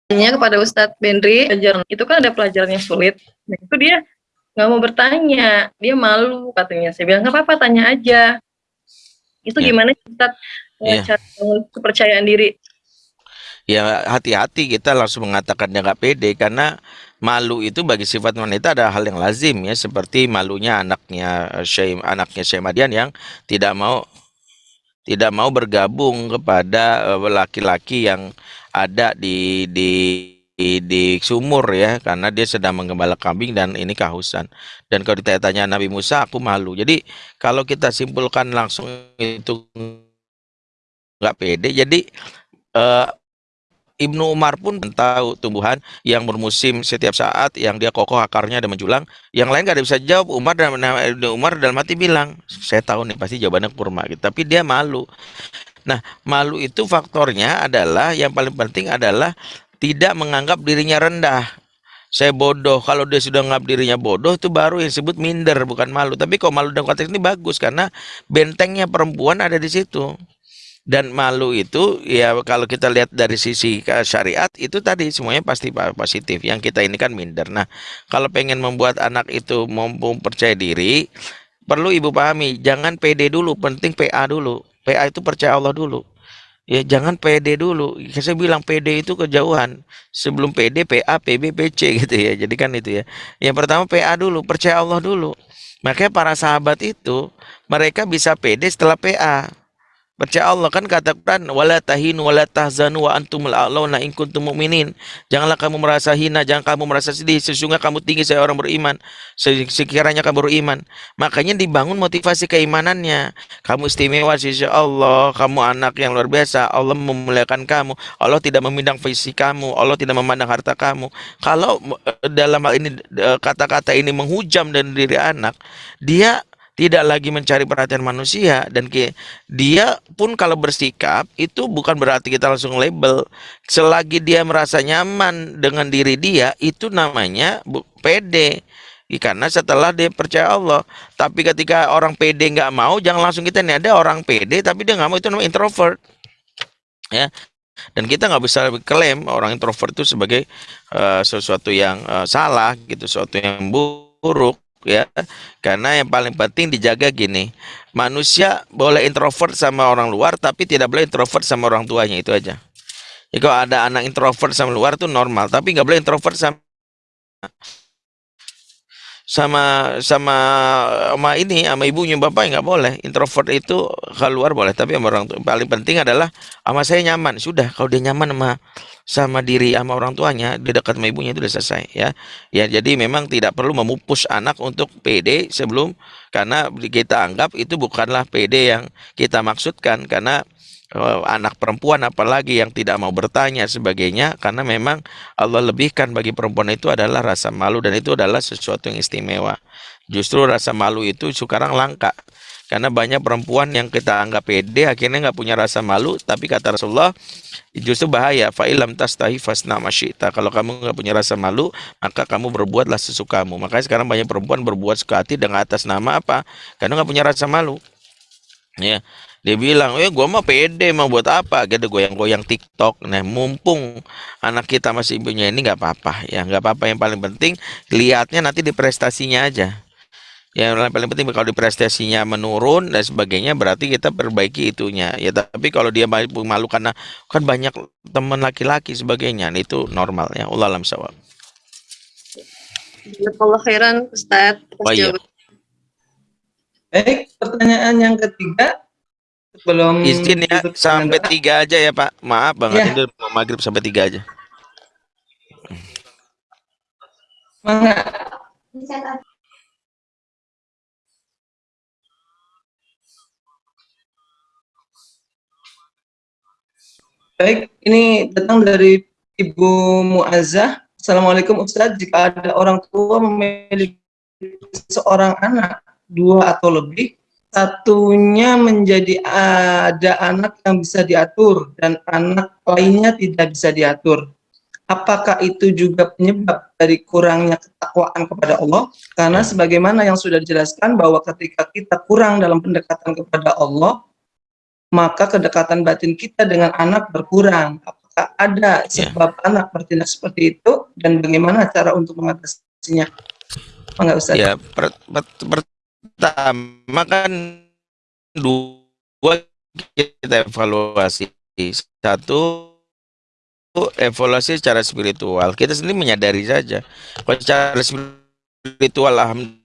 tanya kepada Ustadz Benri, pelajaran itu kan ada pelajaran yang sulit. Nah, itu dia nggak mau bertanya, dia malu katanya. Saya bilang nggak apa-apa, tanya aja. Itu Ya. gimana Ustadz Ya. cara kepercayaan diri? Ya hati-hati kita langsung mengatakan dia nggak pede karena malu itu bagi sifat wanita ada hal yang lazim ya. Seperti malunya anaknya eh, Syekh anaknya Syekh Madian yang tidak mau tidak mau bergabung kepada eh, laki-laki yang ada di di di, di sumur ya. Karena dia sedang menggembala kambing dan ini kehausan. Dan kalau ditanya Nabi Musa aku malu. Jadi kalau kita simpulkan langsung itu nggak pede jadi eh, Ibnu Umar pun tahu tumbuhan yang bermusim setiap saat yang dia kokoh akarnya dan menjulang. Yang lain gak ada bisa jawab. Umar dan Ibnu Umar dalam hati bilang saya tahu nih pasti jawabannya kurma gitu. Tapi dia malu. Nah malu itu faktornya adalah yang paling penting adalah tidak menganggap dirinya rendah. Saya bodoh. Kalau dia sudah menganggap dirinya bodoh itu baru yang disebut minder bukan malu. Tapi kalau malu dalam konteks ini bagus karena bentengnya perempuan ada di situ dan malu itu ya kalau kita lihat dari sisi ke- syariat itu tadi semuanya pasti pa- positif. Yang kita ini kan minder. Nah kalau pengen membuat anak itu mampu percaya diri perlu ibu pahami jangan pede dulu penting PA dulu. PA itu percaya Allah dulu. Ya jangan pede dulu. Saya bilang pede itu kejauhan. Sebelum pede PA PB PC gitu ya. Jadi kan itu ya. Yang pertama PA dulu percaya Allah dulu. Makanya para sahabat itu mereka bisa pede setelah PA Percaya Allah kan kata Quran wala tahinu wala tahzanu wa antumul a'launa in kuntum mu'minin. Janganlah kamu merasa hina, jangan kamu merasa sedih. Sesungguhnya kamu tinggi saya orang beriman. Se- Sekiranya kamu beriman. Makanya dibangun motivasi keimanannya. Kamu istimewa sisi Allah, kamu anak yang luar biasa. Allah memuliakan kamu. Allah tidak memandang fisik kamu, Allah tidak memandang harta kamu. Kalau eh, dalam hal ini eh, kata-kata ini menghujam dan diri anak, dia tidak lagi mencari perhatian manusia dan dia pun kalau bersikap itu bukan berarti kita langsung label. Selagi dia merasa nyaman dengan diri dia itu namanya pede. I- karena setelah dia percaya Allah. Tapi ketika orang pede nggak mau jangan langsung kita nih ada orang pede tapi dia nggak mau itu namanya introvert. Ya. Dan kita nggak bisa klaim orang introvert itu sebagai eh, sesuatu yang eh, salah gitu sesuatu yang buruk ya. Karena yang paling penting dijaga gini manusia boleh introvert sama orang luar tapi tidak boleh introvert sama orang tuanya itu aja. Kalau ada anak introvert sama luar tuh normal tapi nggak boleh introvert sama sama sama sama ini sama ibunya bapak nggak boleh. Introvert itu keluar boleh tapi sama orang tua paling penting adalah sama saya nyaman. Sudah kalau dia nyaman sama sama diri sama orang tuanya dia dekat sama ibunya itu udah selesai ya. Ya jadi memang tidak perlu memupus anak untuk PD sebelum karena kita anggap itu bukanlah PD yang kita maksudkan. Karena eh, anak perempuan apalagi yang tidak mau bertanya sebagainya karena memang Allah lebihkan bagi perempuan itu adalah rasa malu dan itu adalah sesuatu yang istimewa. Justru rasa malu itu sekarang langka karena banyak perempuan yang kita anggap pede akhirnya nggak punya rasa malu tapi kata Rasulullah justru bahaya fa'ilam tastahi fasna masyita. Kalau kamu nggak punya rasa malu maka kamu berbuatlah sesukamu. Makanya sekarang banyak perempuan berbuat suka hati dengan atas nama apa? Karena nggak punya rasa malu. Ya dia bilang eh gua mah pede mau buat apa? Gitu goyang-goyang TikTok. Nah mumpung anak kita masih ibunya ini nggak apa-apa. Ya nggak apa-apa. Yang paling penting lihatnya nanti di prestasinya aja. Yang paling penting kalau di prestasinya menurun dan sebagainya berarti kita perbaiki itunya. Ya tapi kalau dia malu, malu karena kan banyak teman laki-laki sebagainya nah, itu normal ya. Allah alam sawab Allah khairan Ustaz oh, iya. baik pertanyaan yang ketiga belum izin ya sampai tiga aja ya Pak maaf banget ya. ini mau maghrib sampai tiga aja Semangat. Baik, ini datang dari Ibu Muazzah. Assalamualaikum Ustaz, jika ada orang tua memiliki seorang anak, dua atau lebih, satunya menjadi ada anak yang bisa diatur dan anak lainnya tidak bisa diatur. Apakah itu juga penyebab dari kurangnya ketakwaan kepada Allah? Karena sebagaimana yang sudah dijelaskan bahwa ketika kita kurang dalam pendekatan kepada Allah, maka kedekatan batin kita dengan anak berkurang. Apakah ada ya. sebab yeah. anak bertindak seperti itu dan bagaimana cara untuk mengatasinya? Enggak usah. Ya, per, per, pertama kan dua kita evaluasi. Satu evaluasi secara spiritual. Kita sendiri menyadari saja. Kalau secara spiritual alhamdulillah.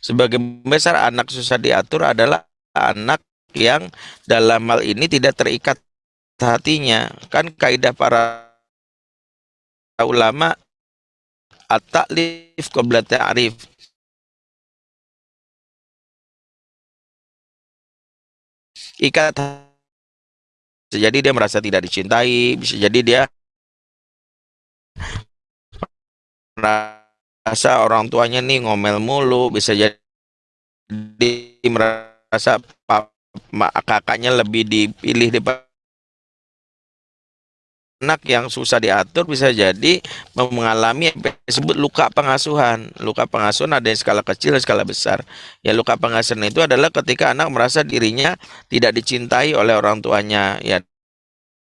Sebagai besar anak susah diatur adalah anak yang dalam hal ini tidak terikat hatinya. Kan kaidah para ulama at-ta'lif qabla ta'rif. Ikat jadi dia merasa tidak dicintai, bisa jadi dia merasa orang tuanya nih ngomel mulu bisa jadi merasa kakaknya lebih dipilih di anak yang susah diatur bisa jadi mengalami disebut luka pengasuhan. Luka pengasuhan ada yang skala kecil dan skala besar. Ya luka pengasuhan itu adalah ketika anak merasa dirinya tidak dicintai oleh orang tuanya ya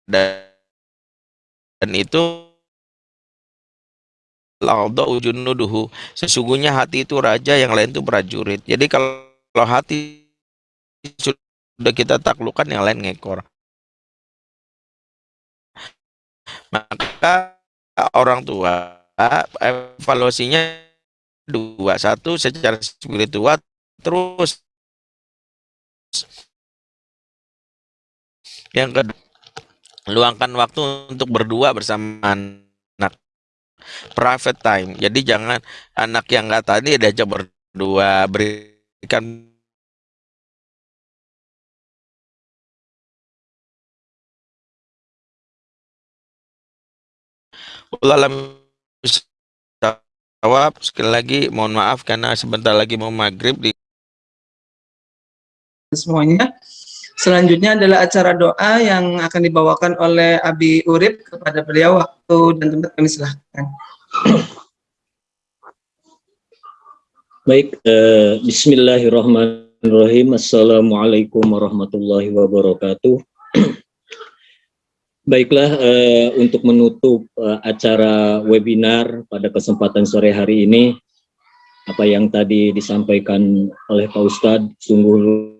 dan, itu ujunuduhu. Sesungguhnya hati itu raja, yang lain itu prajurit. Jadi kalau hati sudah kita taklukkan, yang lain ngekor. Maka orang tua evaluasinya dua satu secara spiritual terus yang kedua luangkan waktu untuk berdua bersama private time. Jadi jangan anak yang nggak tadi diajak berdua berikan Ulam jawab sekali lagi mohon maaf karena sebentar lagi mau maghrib di semuanya Selanjutnya adalah acara doa yang akan dibawakan oleh Abi Urip kepada beliau waktu dan tempat kami silahkan. Baik, eh, Bismillahirrahmanirrahim. Assalamualaikum warahmatullahi wabarakatuh. Baiklah, eh, untuk menutup eh, acara webinar pada kesempatan sore hari ini, apa yang tadi disampaikan oleh Pak Ustadz sungguh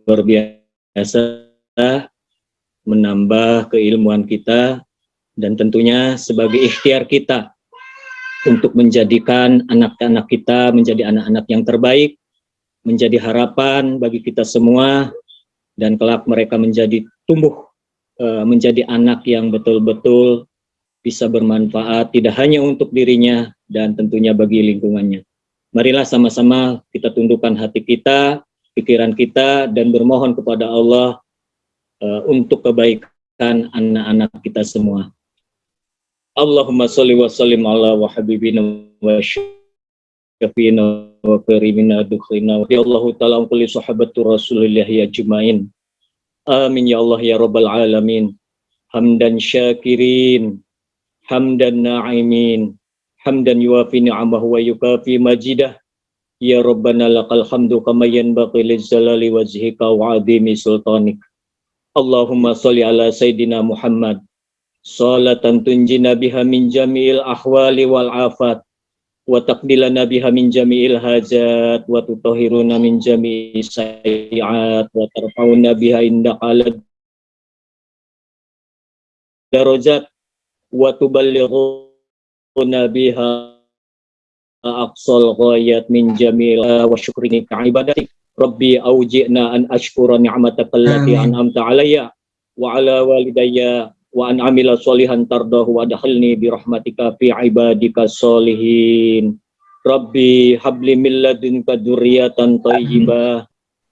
luar biasa menambah keilmuan kita dan tentunya sebagai ikhtiar kita untuk menjadikan anak-anak kita menjadi anak-anak yang terbaik, menjadi harapan bagi kita semua dan kelak mereka menjadi tumbuh eh, menjadi anak yang betul-betul bisa bermanfaat tidak hanya untuk dirinya dan tentunya bagi lingkungannya. Marilah sama-sama kita tundukkan hati kita, pikiran kita dan bermohon kepada Allah uh, untuk kebaikan anak-anak kita semua. Allahumma salli wa sallim ala wa habibina wa syafina wa karimina dukhina wa Allahu ta'ala kulli sahabatu ya. Amin ya Allah ya rabbal alamin. Hamdan syakirin, hamdan na'imin, hamdan yuafi ni'amah wa yukafi majidah. Ya Rabbana lakal hamdu kama yanbaqi lizzalali wajhika wa adimi sultanik. Allahumma salli ala Sayyidina Muhammad salatan tunjina biha min jami'il ahwali wal afat wa taqdilana biha min jami'il hajat wa tutahhiruna min jami'i sayyi'at wa tarfa'una biha indaka ala darajat wa tuballighuna biha aqsal ghayat min jami'il wa syukrini ka ibadatik. Rabbi auji'na an ashkura ni'mataka allati an'amta alayya wa ala walidayya wa an amila solihan tardahu wa dakhilni bi rahmatika fi ibadika solihin. Rabbi habli min ladunka dzurriatan thayyibah.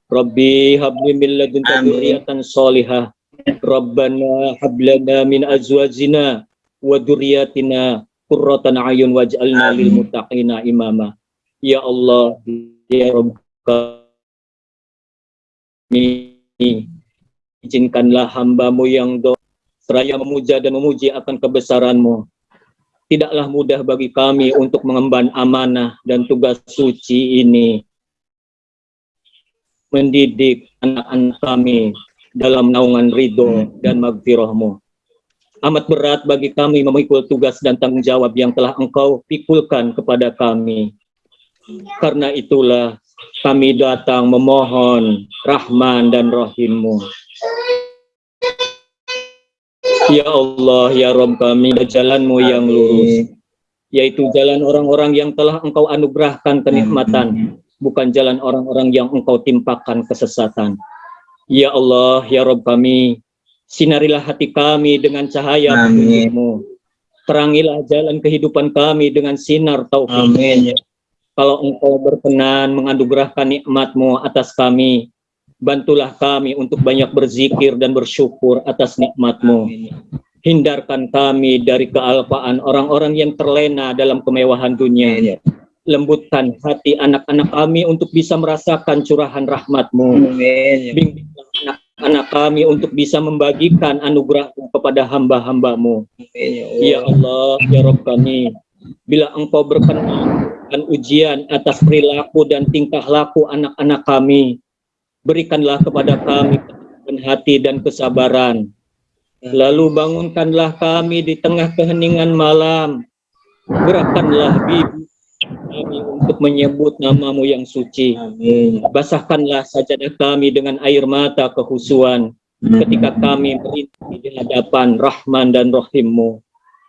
Rabbi habli min ladunka dzurriatan sholihah Rabbana hablana min azwajina wa dzurriyyatina qurratan ayun waj'alna lil muttaqina imama. Ya Allah ya Rabb kami izinkanlah hambamu yang do seraya memuja dan memuji akan kebesaranmu. Tidaklah mudah bagi kami untuk mengemban amanah dan tugas suci ini. Mendidik anak-anak kami dalam naungan ridho dan magfirahmu. Amat berat bagi kami memikul tugas dan tanggung jawab yang telah engkau pikulkan kepada kami. Karena itulah kami datang memohon Rahman dan Rahimmu. Ya Allah, ya Rabb kami, jalanmu yang lurus, yaitu jalan orang-orang yang telah engkau anugerahkan kenikmatan, bukan jalan orang-orang yang engkau timpakan kesesatan. Ya Allah, ya Rabb kami, sinarilah hati kami dengan cahaya Amin. petunjukmu. Terangilah jalan kehidupan kami dengan sinar taufik. Amin. Kalau engkau berkenan menganugerahkan nikmatmu atas kami, bantulah kami untuk banyak berzikir dan bersyukur atas nikmatmu. Hindarkan kami dari kealpaan orang-orang yang terlena dalam kemewahan dunia. Lembutkan hati anak-anak kami untuk bisa merasakan curahan rahmatmu. Bimbinglah anak-anak kami untuk bisa membagikan anugerahmu kepada hamba-hambamu. Ya Allah, ya Rabb kami, bila engkau berkenan dan ujian atas perilaku dan tingkah laku anak-anak kami, berikanlah kepada kami hati dan kesabaran. Lalu bangunkanlah kami di tengah keheningan malam. Gerakkanlah bibi kami untuk menyebut namamu yang suci. Basahkanlah sajadah kami dengan air mata kehusuan ketika kami merintih di hadapan Rahman dan Rahimmu.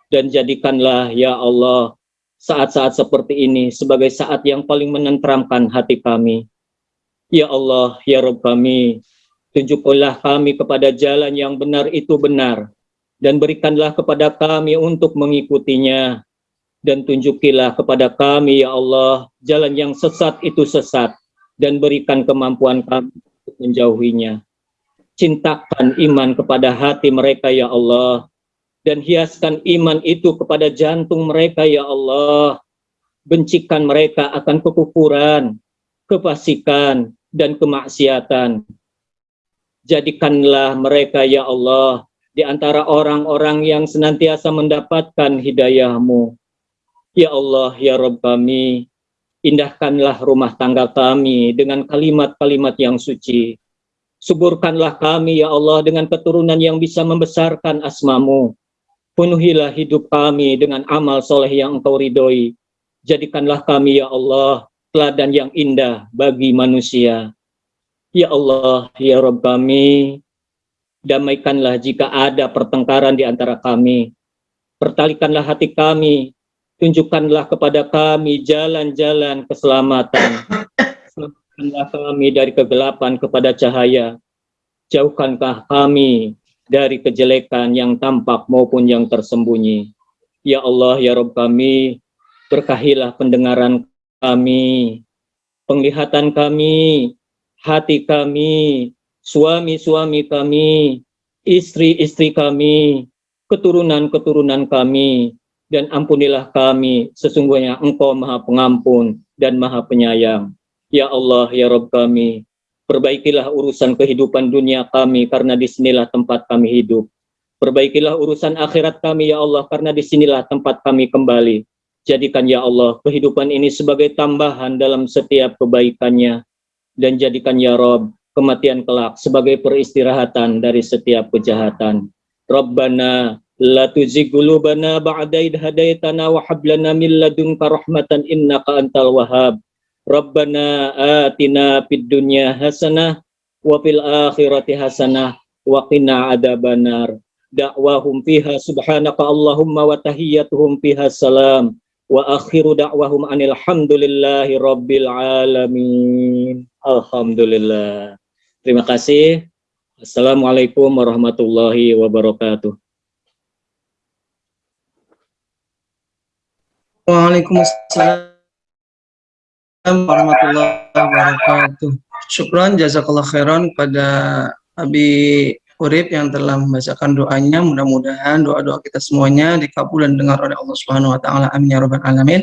Dan jadikanlah ya Allah saat-saat seperti ini sebagai saat yang paling menenteramkan hati kami. Ya Allah, ya Rabb kami, tunjukkanlah kami kepada jalan yang benar itu benar, dan berikanlah kepada kami untuk mengikutinya, dan tunjukilah kepada kami, ya Allah, jalan yang sesat itu sesat, dan berikan kemampuan kami untuk menjauhinya. Cintakan iman kepada hati mereka, ya Allah, dan hiaskan iman itu kepada jantung mereka, ya Allah. Bencikan mereka akan kekufuran, kefasikan, dan kemaksiatan. Jadikanlah mereka, ya Allah, di antara orang-orang yang senantiasa mendapatkan hidayahmu. Ya Allah, ya Rabb kami, indahkanlah rumah tangga kami dengan kalimat-kalimat yang suci. Suburkanlah kami, ya Allah, dengan keturunan yang bisa membesarkan asmamu. Penuhilah hidup kami dengan amal soleh yang engkau ridhoi. Jadikanlah kami, ya Allah, teladan yang indah bagi manusia. Ya Allah, ya Rabb kami, damaikanlah jika ada pertengkaran di antara kami. Pertalikanlah hati kami, tunjukkanlah kepada kami jalan-jalan keselamatan. Selamatkanlah kami dari kegelapan kepada cahaya. Jauhkankah kami dari kejelekan yang tampak maupun yang tersembunyi. Ya Allah, ya Rabb kami, berkahilah pendengaran kami, penglihatan kami, hati kami, suami-suami kami, istri-istri kami, keturunan-keturunan kami, dan ampunilah kami, sesungguhnya Engkau Maha Pengampun dan Maha Penyayang. Ya Allah, ya Rabb kami, perbaikilah urusan kehidupan dunia kami, karena di sinilah tempat kami hidup. Perbaikilah urusan akhirat kami, ya Allah, karena di sinilah tempat kami kembali. Jadikan, ya Allah, kehidupan ini sebagai tambahan dalam setiap kebaikannya. Dan jadikan, ya Rabb, kematian kelak sebagai peristirahatan dari setiap kejahatan. Rabbana La tuzigh qulubana ba'da idh hadaitana wa hab lana min ladunka rahmatan innaka antal wahhab. Rabbana atina fid dunya hasanah wa fil akhirati hasanah wa qina adzabannar. Da'wahum fiha subhanaka Allahumma wa tahiyyatuhum fiha salam wa akhiru da'wahum anil hamdulillahi rabbil alamin. Alhamdulillah. Terima kasih. Assalamualaikum warahmatullahi wabarakatuh. Waalaikumsalam warahmatullahi wabarakatuh. Syukran jazakallah khairan pada Abi Urip yang telah membacakan doanya. Mudah-mudahan doa-doa kita semuanya dikabul dan dengar oleh Allah Subhanahu wa taala. Amin ya rabbal alamin.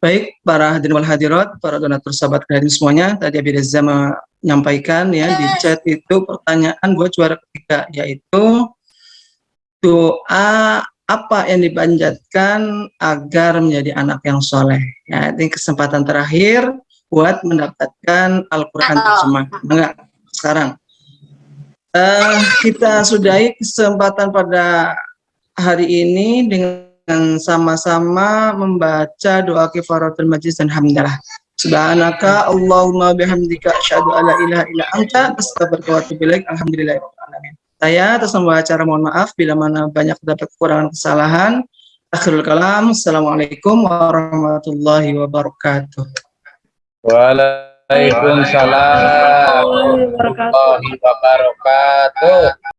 Baik, para hadirin wal hadirat, para donatur sahabat kalian semuanya, tadi Abi Reza menyampaikan ya di chat itu pertanyaan buat juara ketiga yaitu doa apa yang dipanjatkan agar menjadi anak yang soleh. Ya, ini kesempatan terakhir buat mendapatkan Al-Quran terjemah. Enggak, sekarang. Uh, kita sudahi kesempatan pada hari ini dengan sama-sama membaca doa kifaratul majlis dan hamdalah. Subhanaka Allahumma bihamdika asyhadu alla ilaha illa anta astaghfiruka wa atubu ilaik. Alhamdulillahirabbil saya atas nama acara mohon maaf bila mana banyak terdapat kekurangan kesalahan. Akhirul kalam. Assalamualaikum warahmatullahi wabarakatuh. Waalaikumsalam warahmatullahi wabarakatuh.